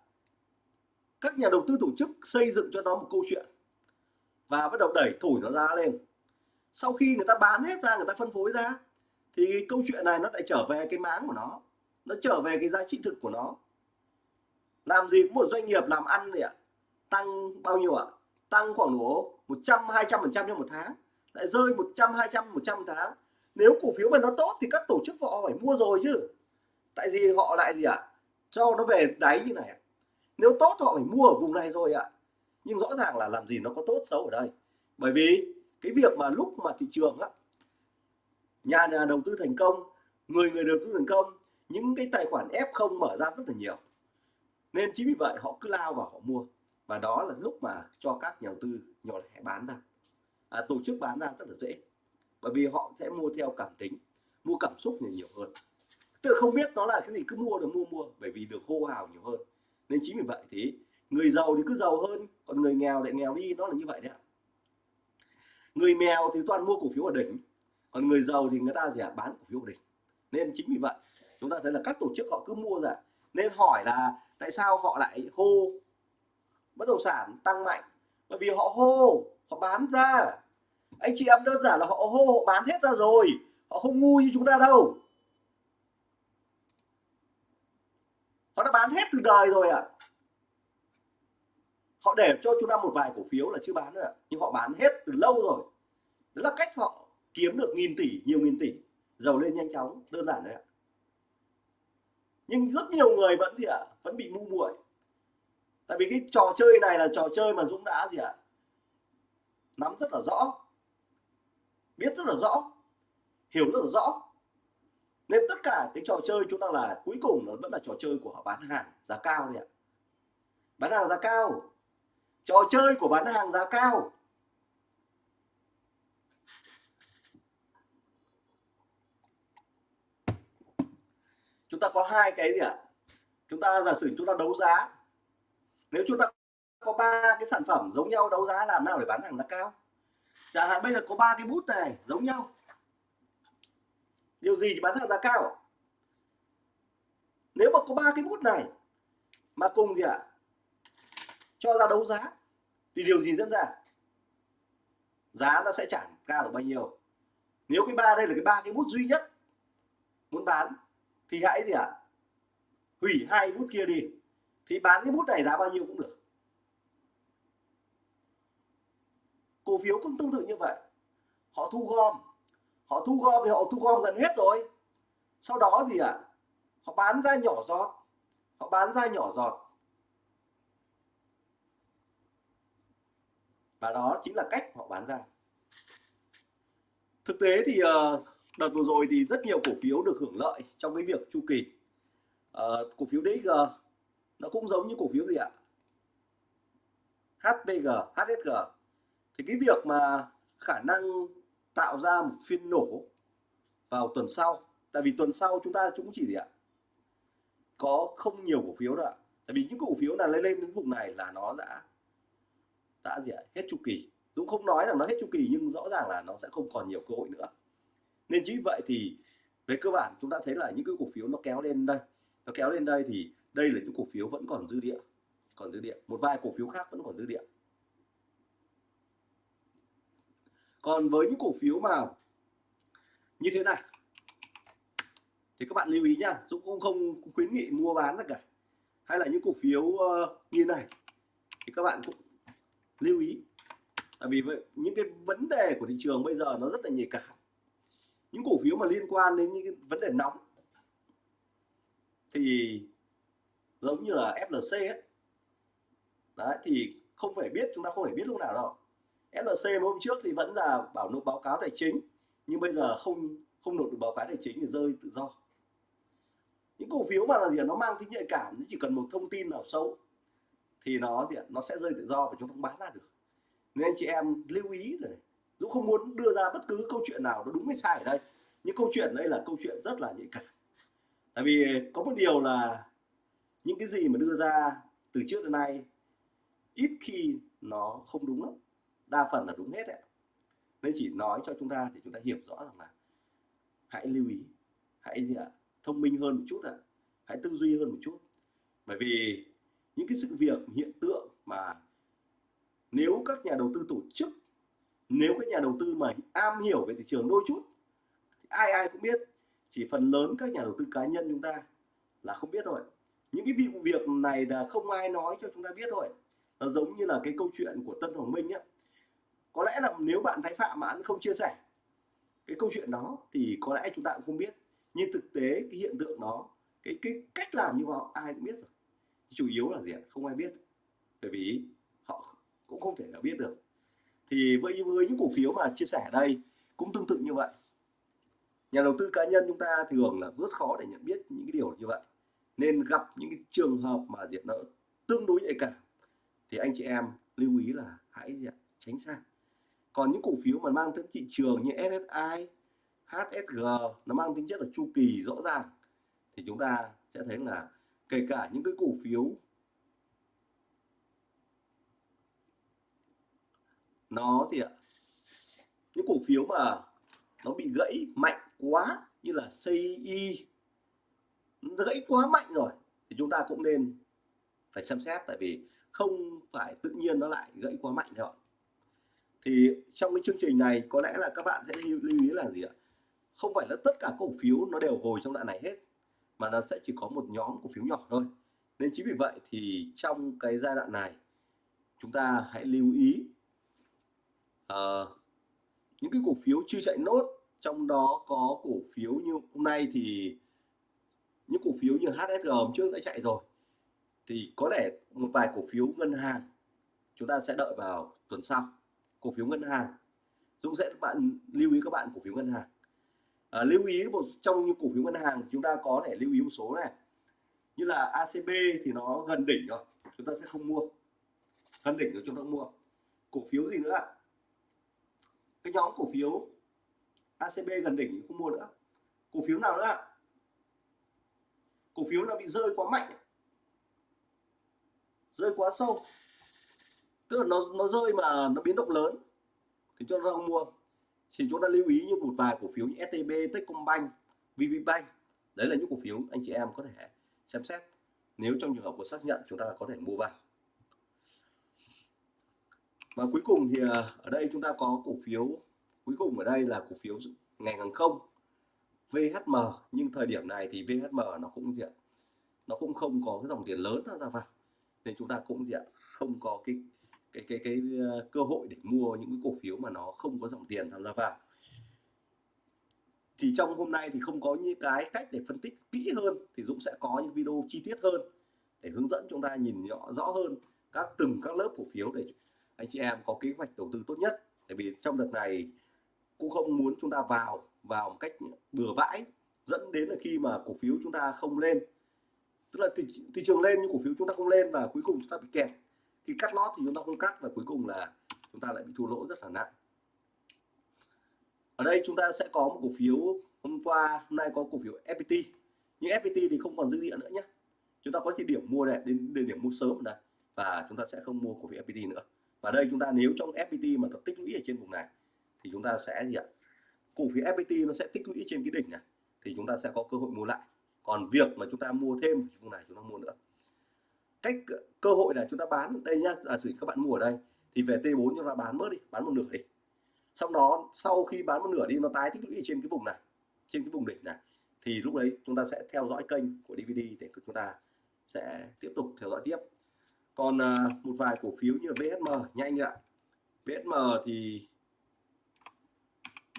Các nhà đầu tư tổ chức xây dựng cho nó một câu chuyện và bắt đầu đẩy thổi nó ra lên. Sau khi người ta bán hết ra, người ta phân phối ra, thì câu chuyện này nó lại trở về cái máng của nó nó trở về cái giá trị thực của nó làm gì cũng một doanh nghiệp làm ăn gì ạ. Tăng bao nhiêu ạ? Tăng khoảng độ 100 200 phần trăm trong một tháng. Lại rơi 100 200 100 tháng. Nếu cổ phiếu mà nó tốt thì các tổ chức họ phải mua rồi chứ. Tại vì họ lại gì ạ? Cho nó về đáy như này nếu tốt họ phải mua ở vùng này rồi ạ. Nhưng rõ ràng là làm gì nó có tốt xấu ở đây. Bởi vì cái việc mà lúc mà thị trường á, nhà nhà đầu tư thành công, người người đầu tư thành công, những cái tài khoản F0 mở ra rất là nhiều nên chính vì vậy họ cứ lao vào họ mua. Và đó là lúc mà cho các nhà đầu tư nhỏ lẻ bán ra. À, tổ chức bán ra rất là dễ. Bởi vì họ sẽ mua theo cảm tính mua cảm xúc nhiều nhiều hơn. Tự không biết nó là cái gì cứ mua được mua mua. Bởi vì được hô hào nhiều hơn. Nên chính vì vậy thì người giàu thì cứ giàu hơn còn người nghèo lại nghèo đi nó là như vậy đấy ạ. Người nghèo thì toàn mua cổ phiếu ở đỉnh còn người giàu thì người ta gì ạ bán cổ phiếu ở đỉnh. Nên chính vì vậy chúng ta thấy là các tổ chức họ cứ mua ra. Nên hỏi là tại sao họ lại hô bất động sản tăng mạnh? Bởi vì họ hô, họ bán ra. Anh chị em đơn giản là họ hô, họ bán hết ra rồi. Họ không ngu như chúng ta đâu. Họ đã bán hết từ đời rồi ạ. À. họ để cho chúng ta một vài cổ phiếu là chưa bán nữa nhưng họ bán hết từ lâu rồi. Đó là cách họ kiếm được nghìn tỷ, nhiều nghìn tỷ. Giàu lên nhanh chóng, đơn giản đấy ạ nhưng rất nhiều người vẫn gì ạ? Vẫn bị ngu muội. Tại vì cái trò chơi này là trò chơi mà Dũng đã gì ạ? Nắm rất là rõ. Biết rất là rõ. Hiểu rất là rõ. Nên tất cả cái trò chơi chúng ta là cuối cùng nó vẫn là trò chơi của họ bán hàng giá cao đấy ạ. Bán hàng giá cao. Trò chơi của bán hàng giá cao. Chúng ta có hai cái gì ạ? Chúng ta giả sử chúng ta đấu giá. Nếu chúng ta có ba cái sản phẩm giống nhau đấu giá làm nào để bán hàng giá cao? Chẳng hạn bây giờ có ba cái bút này, giống nhau. Điều gì thì bán hàng giá cao? Nếu mà có ba cái bút này mà cùng gì ạ? Cho ra đấu giá, thì điều gì diễn ra? Giá nó sẽ chẳng cao được bao nhiêu. Nếu cái ba đây là cái ba cái bút duy nhất muốn bán thì hãy gì ạ? Hủy hai bút kia đi. Thì bán cái bút này giá bao nhiêu cũng được. Cổ phiếu cũng tương tự như vậy. Họ thu gom. Họ thu gom thì họ thu gom gần hết rồi. Sau đó thì ạ họ bán ra nhỏ giọt. Họ bán ra nhỏ giọt. Và đó chính là cách họ bán ra. Thực tế thì uh, đợt vừa rồi thì rất nhiều cổ phiếu được hưởng lợi trong cái việc chu kỳ. À, cổ phiếu DXG nó cũng giống như cổ phiếu gì ạ? HPG HSG thì cái việc mà khả năng tạo ra một phiên nổ vào tuần sau tại vì tuần sau chúng ta cũng chỉ gì ạ? Có không nhiều cổ phiếu đâu ạ. Tại vì những cổ phiếu là lên lên đến vùng này là nó đã đã gì ạ? Hết chu kỳ. Dũng không nói là nó hết chu kỳ nhưng rõ ràng là nó sẽ không còn nhiều cơ hội nữa nên chính vậy thì về cơ bản chúng ta thấy là những cái cổ phiếu nó kéo lên đây. Nó kéo lên đây thì đây là những cổ phiếu vẫn còn dư địa còn dư địa. Một vài cổ phiếu khác vẫn còn dư địa. Còn với những cổ phiếu mà như thế này thì các bạn lưu ý nha Dũng cũng không khuyến nghị mua bán tất cả. Hay là những cổ phiếu uh, như này thì các bạn cũng lưu ý. Tại vì những cái vấn đề của thị trường bây giờ nó rất là nhạy cảm những cổ phiếu mà liên quan đến những cái vấn đề nóng thì giống như là FLC ấy. Đấy, thì không phải biết, chúng ta không phải biết lúc nào đâu. FLC hôm trước thì vẫn là bảo nộp báo cáo tài chính, nhưng bây giờ không không nộp được báo cáo tài chính thì rơi tự do. Những cổ phiếu mà là gì nó mang tính nhạy cảm chỉ cần một thông tin nào xấu thì nó gì nó sẽ rơi tự do và chúng ta không bán ra được. Nên anh chị em lưu ý này Dũng không muốn đưa ra bất cứ câu chuyện nào nó đúng hay sai ở đây. Những câu chuyện đây là câu chuyện rất là nhạy cảm. Tại vì có một điều là những cái gì mà đưa ra từ trước đến nay, ít khi nó không đúng lắm. Đa phần là đúng hết đấy nên chỉ nói cho chúng ta thì chúng ta hiểu rõ rằng là hãy lưu ý, hãy gì ạ, thông minh hơn một chút ạ. Hãy tư duy hơn một chút. Bởi vì những cái sự việc, hiện tượng mà nếu các nhà đầu tư tổ chức nếu các nhà đầu tư mà am hiểu về thị trường đôi chút ai ai cũng biết, chỉ phần lớn các nhà đầu tư cá nhân chúng ta là không biết rồi những cái vụ việc này là không ai nói cho chúng ta biết thôi. Nó giống như là cái câu chuyện của Tân Hoàng Minh á có lẽ là nếu bạn Thái Phạm mà anh không chia sẻ cái câu chuyện đó, thì có lẽ chúng ta cũng không biết. Nhưng thực tế, cái hiện tượng đó, cái cái cách làm như họ, ai cũng biết rồi. Chủ yếu là gì không ai biết. Bởi vì họ cũng không thể nào biết được thì với với những cổ phiếu mà chia sẻ ở đây cũng tương tự như vậy. Nhà đầu tư cá nhân chúng ta thường là rất khó để nhận biết những cái điều như vậy. Nên gặp những cái trường hợp mà diện nó tương đối nhạy cảm thì anh chị em lưu ý là hãy tránh xa. Còn những cổ phiếu mà mang tính thị trường như SSI HSG nó mang tính chất là chu kỳ rõ ràng thì chúng ta sẽ thấy là kể cả những cái cổ phiếu nó thì ạ? Những cổ phiếu mà nó bị gãy mạnh quá như là CI nó gãy quá mạnh rồi thì chúng ta cũng nên phải xem xét tại vì không phải tự nhiên nó lại gãy quá mạnh đâu thì trong cái chương trình này có lẽ là các bạn sẽ lưu, lưu ý là gì ạ? Không phải là tất cả cổ phiếu nó đều hồi trong đoạn này hết mà nó sẽ chỉ có một nhóm cổ phiếu nhỏ thôi. Nên chính vì vậy thì trong cái giai đoạn này chúng ta hãy lưu ý uh, những cái cổ phiếu chưa chạy nốt trong đó có cổ phiếu như hôm nay thì những cổ phiếu như HSG hôm trước đã chạy rồi. Thì có lẽ một vài cổ phiếu ngân hàng chúng ta sẽ đợi vào tuần sau. Cổ phiếu ngân hàng. Dũng sẽ các bạn lưu ý các bạn cổ phiếu ngân hàng. À, lưu ý một trong những cổ phiếu ngân hàng chúng ta có thể lưu ý một số này. Như là ACB thì nó gần đỉnh rồi chúng ta sẽ không mua. Gần đỉnh rồi chúng ta không mua. Cổ phiếu gì nữa ạ? Cái nhóm cổ phiếu ACB gần đỉnh không mua nữa. Cổ phiếu nào nữa cổ phiếu nó bị rơi quá mạnh. Rơi quá sâu. Tức là nó nó rơi mà nó biến động lớn thì chúng ta không mua. Thì chúng ta lưu ý như một vài cổ phiếu như STB, Techcombank, VPBank đấy là những cổ phiếu anh chị em có thể xem xét. Nếu trong trường hợp của xác nhận chúng ta có thể mua vào và cuối cùng thì ờ, ở đây chúng ta có cổ phiếu. Cuối cùng ở đây là cổ phiếu ngành hàng không VHM nhưng thời điểm này thì VHM nó cũng gì ạ? Nó cũng không có cái dòng tiền lớn ra vào nên chúng ta cũng gì ạ? Không có cái cái cái cái ờ, cơ hội để mua những cái cổ phiếu mà nó không có dòng tiền tham gia vào thì trong hôm nay thì không có những cái cách để phân tích kỹ hơn thì Dũng sẽ có những video chi tiết hơn để hướng dẫn chúng ta nhìn rõ rõ hơn các từng các lớp cổ phiếu để anh chị em có kế hoạch đầu tư tốt nhất. Tại vì trong đợt này cũng không muốn chúng ta vào vào một cách bừa bãi dẫn đến là khi mà cổ phiếu chúng ta không lên. Tức là thị, thị trường lên nhưng cổ phiếu chúng ta không lên và cuối cùng chúng ta bị kẹt. Khi cắt lót thì chúng ta không cắt và cuối cùng là chúng ta lại bị thua lỗ rất là nặng. Ở đây chúng ta sẽ có một cổ phiếu hôm qua hôm nay có cổ phiếu FPT nhưng FPT thì không còn dư địa nữa nhé chúng ta có chỉ điểm mua này đến, đến điểm mua sớm này. Đây và chúng ta sẽ không mua cổ phiếu FPT nữa và đây chúng ta nếu trong FPT mà nó tích lũy ở trên vùng này, thì chúng ta sẽ gì ạ? Cổ phiếu FPT nó sẽ tích lũy trên cái đỉnh này, thì chúng ta sẽ có cơ hội mua lại. Còn việc mà chúng ta mua thêm vùng này chúng ta mua nữa. Cách cơ hội là chúng ta bán, đây nhá, giả sử các bạn mua ở đây, thì về T4 chúng ta bán bớt đi, bán một nửa đi. Sau đó, sau khi bán một nửa đi, nó tái tích lũy trên cái vùng này, trên cái vùng đỉnh này, thì lúc đấy chúng ta sẽ theo dõi kênh của DVD để chúng ta sẽ tiếp tục theo dõi tiếp còn uh, một vài cổ phiếu như VSM nhanh ạ. VSM thì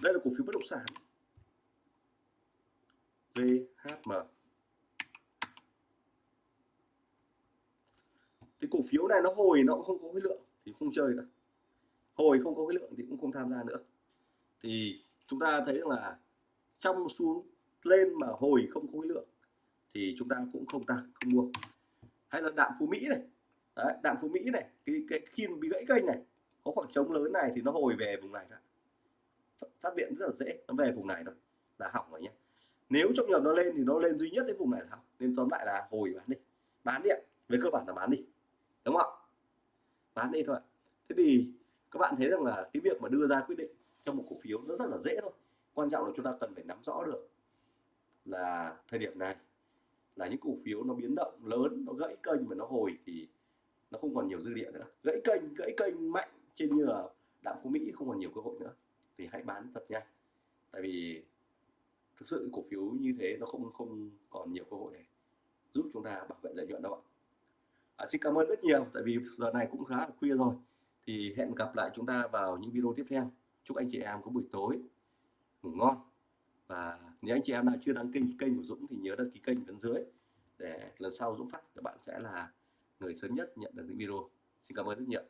đây là cổ phiếu bất động sản. VHM thì cổ phiếu này nó hồi nó cũng không có khối lượng thì không chơi nữa. Hồi không có khối lượng thì cũng không tham gia nữa. Thì chúng ta thấy là trong xuống lên mà hồi không có khối lượng thì chúng ta cũng không tăng không mua. Hay là đạm phú mỹ này. Đấy, đạm phú mỹ này cái cái khi bị gãy kênh này có khoảng trống lớn này thì nó hồi về vùng này phát hiện rất là dễ nó về vùng này rồi là hỏng rồi nhé nếu trong nhập nó lên thì nó lên duy nhất đến vùng này là hỏng nên tóm lại là hồi bán đi bán đi về cơ bản là bán đi đúng không ạ? Bán đi thôi ạ. Thế thì các bạn thấy rằng là cái việc mà đưa ra quyết định trong một cổ phiếu nó rất là dễ thôi. Quan trọng là chúng ta cần phải nắm rõ được là thời điểm này là những cổ phiếu nó biến động lớn nó gãy kênh và nó hồi thì nó không còn nhiều dư địa nữa. Gãy kênh gãy kênh mạnh trên như là đạm phú mỹ không còn nhiều cơ hội nữa. Thì hãy bán thật nhanh. Tại vì thực sự cổ phiếu như thế nó không không còn nhiều cơ hội để giúp chúng ta bảo vệ lợi nhuận đâu ạ. À, xin cảm ơn rất nhiều tại vì giờ này cũng khá là khuya rồi. Thì hẹn gặp lại chúng ta vào những video tiếp theo. Chúc anh chị em có buổi tối ngủ ngon. Và nếu anh chị em nào chưa đăng ký kênh của Dũng thì nhớ đăng ký kênh bên dưới để lần sau Dũng phát các bạn sẽ là người sớm nhất nhận được những video. Xin cảm ơn rất nhiều.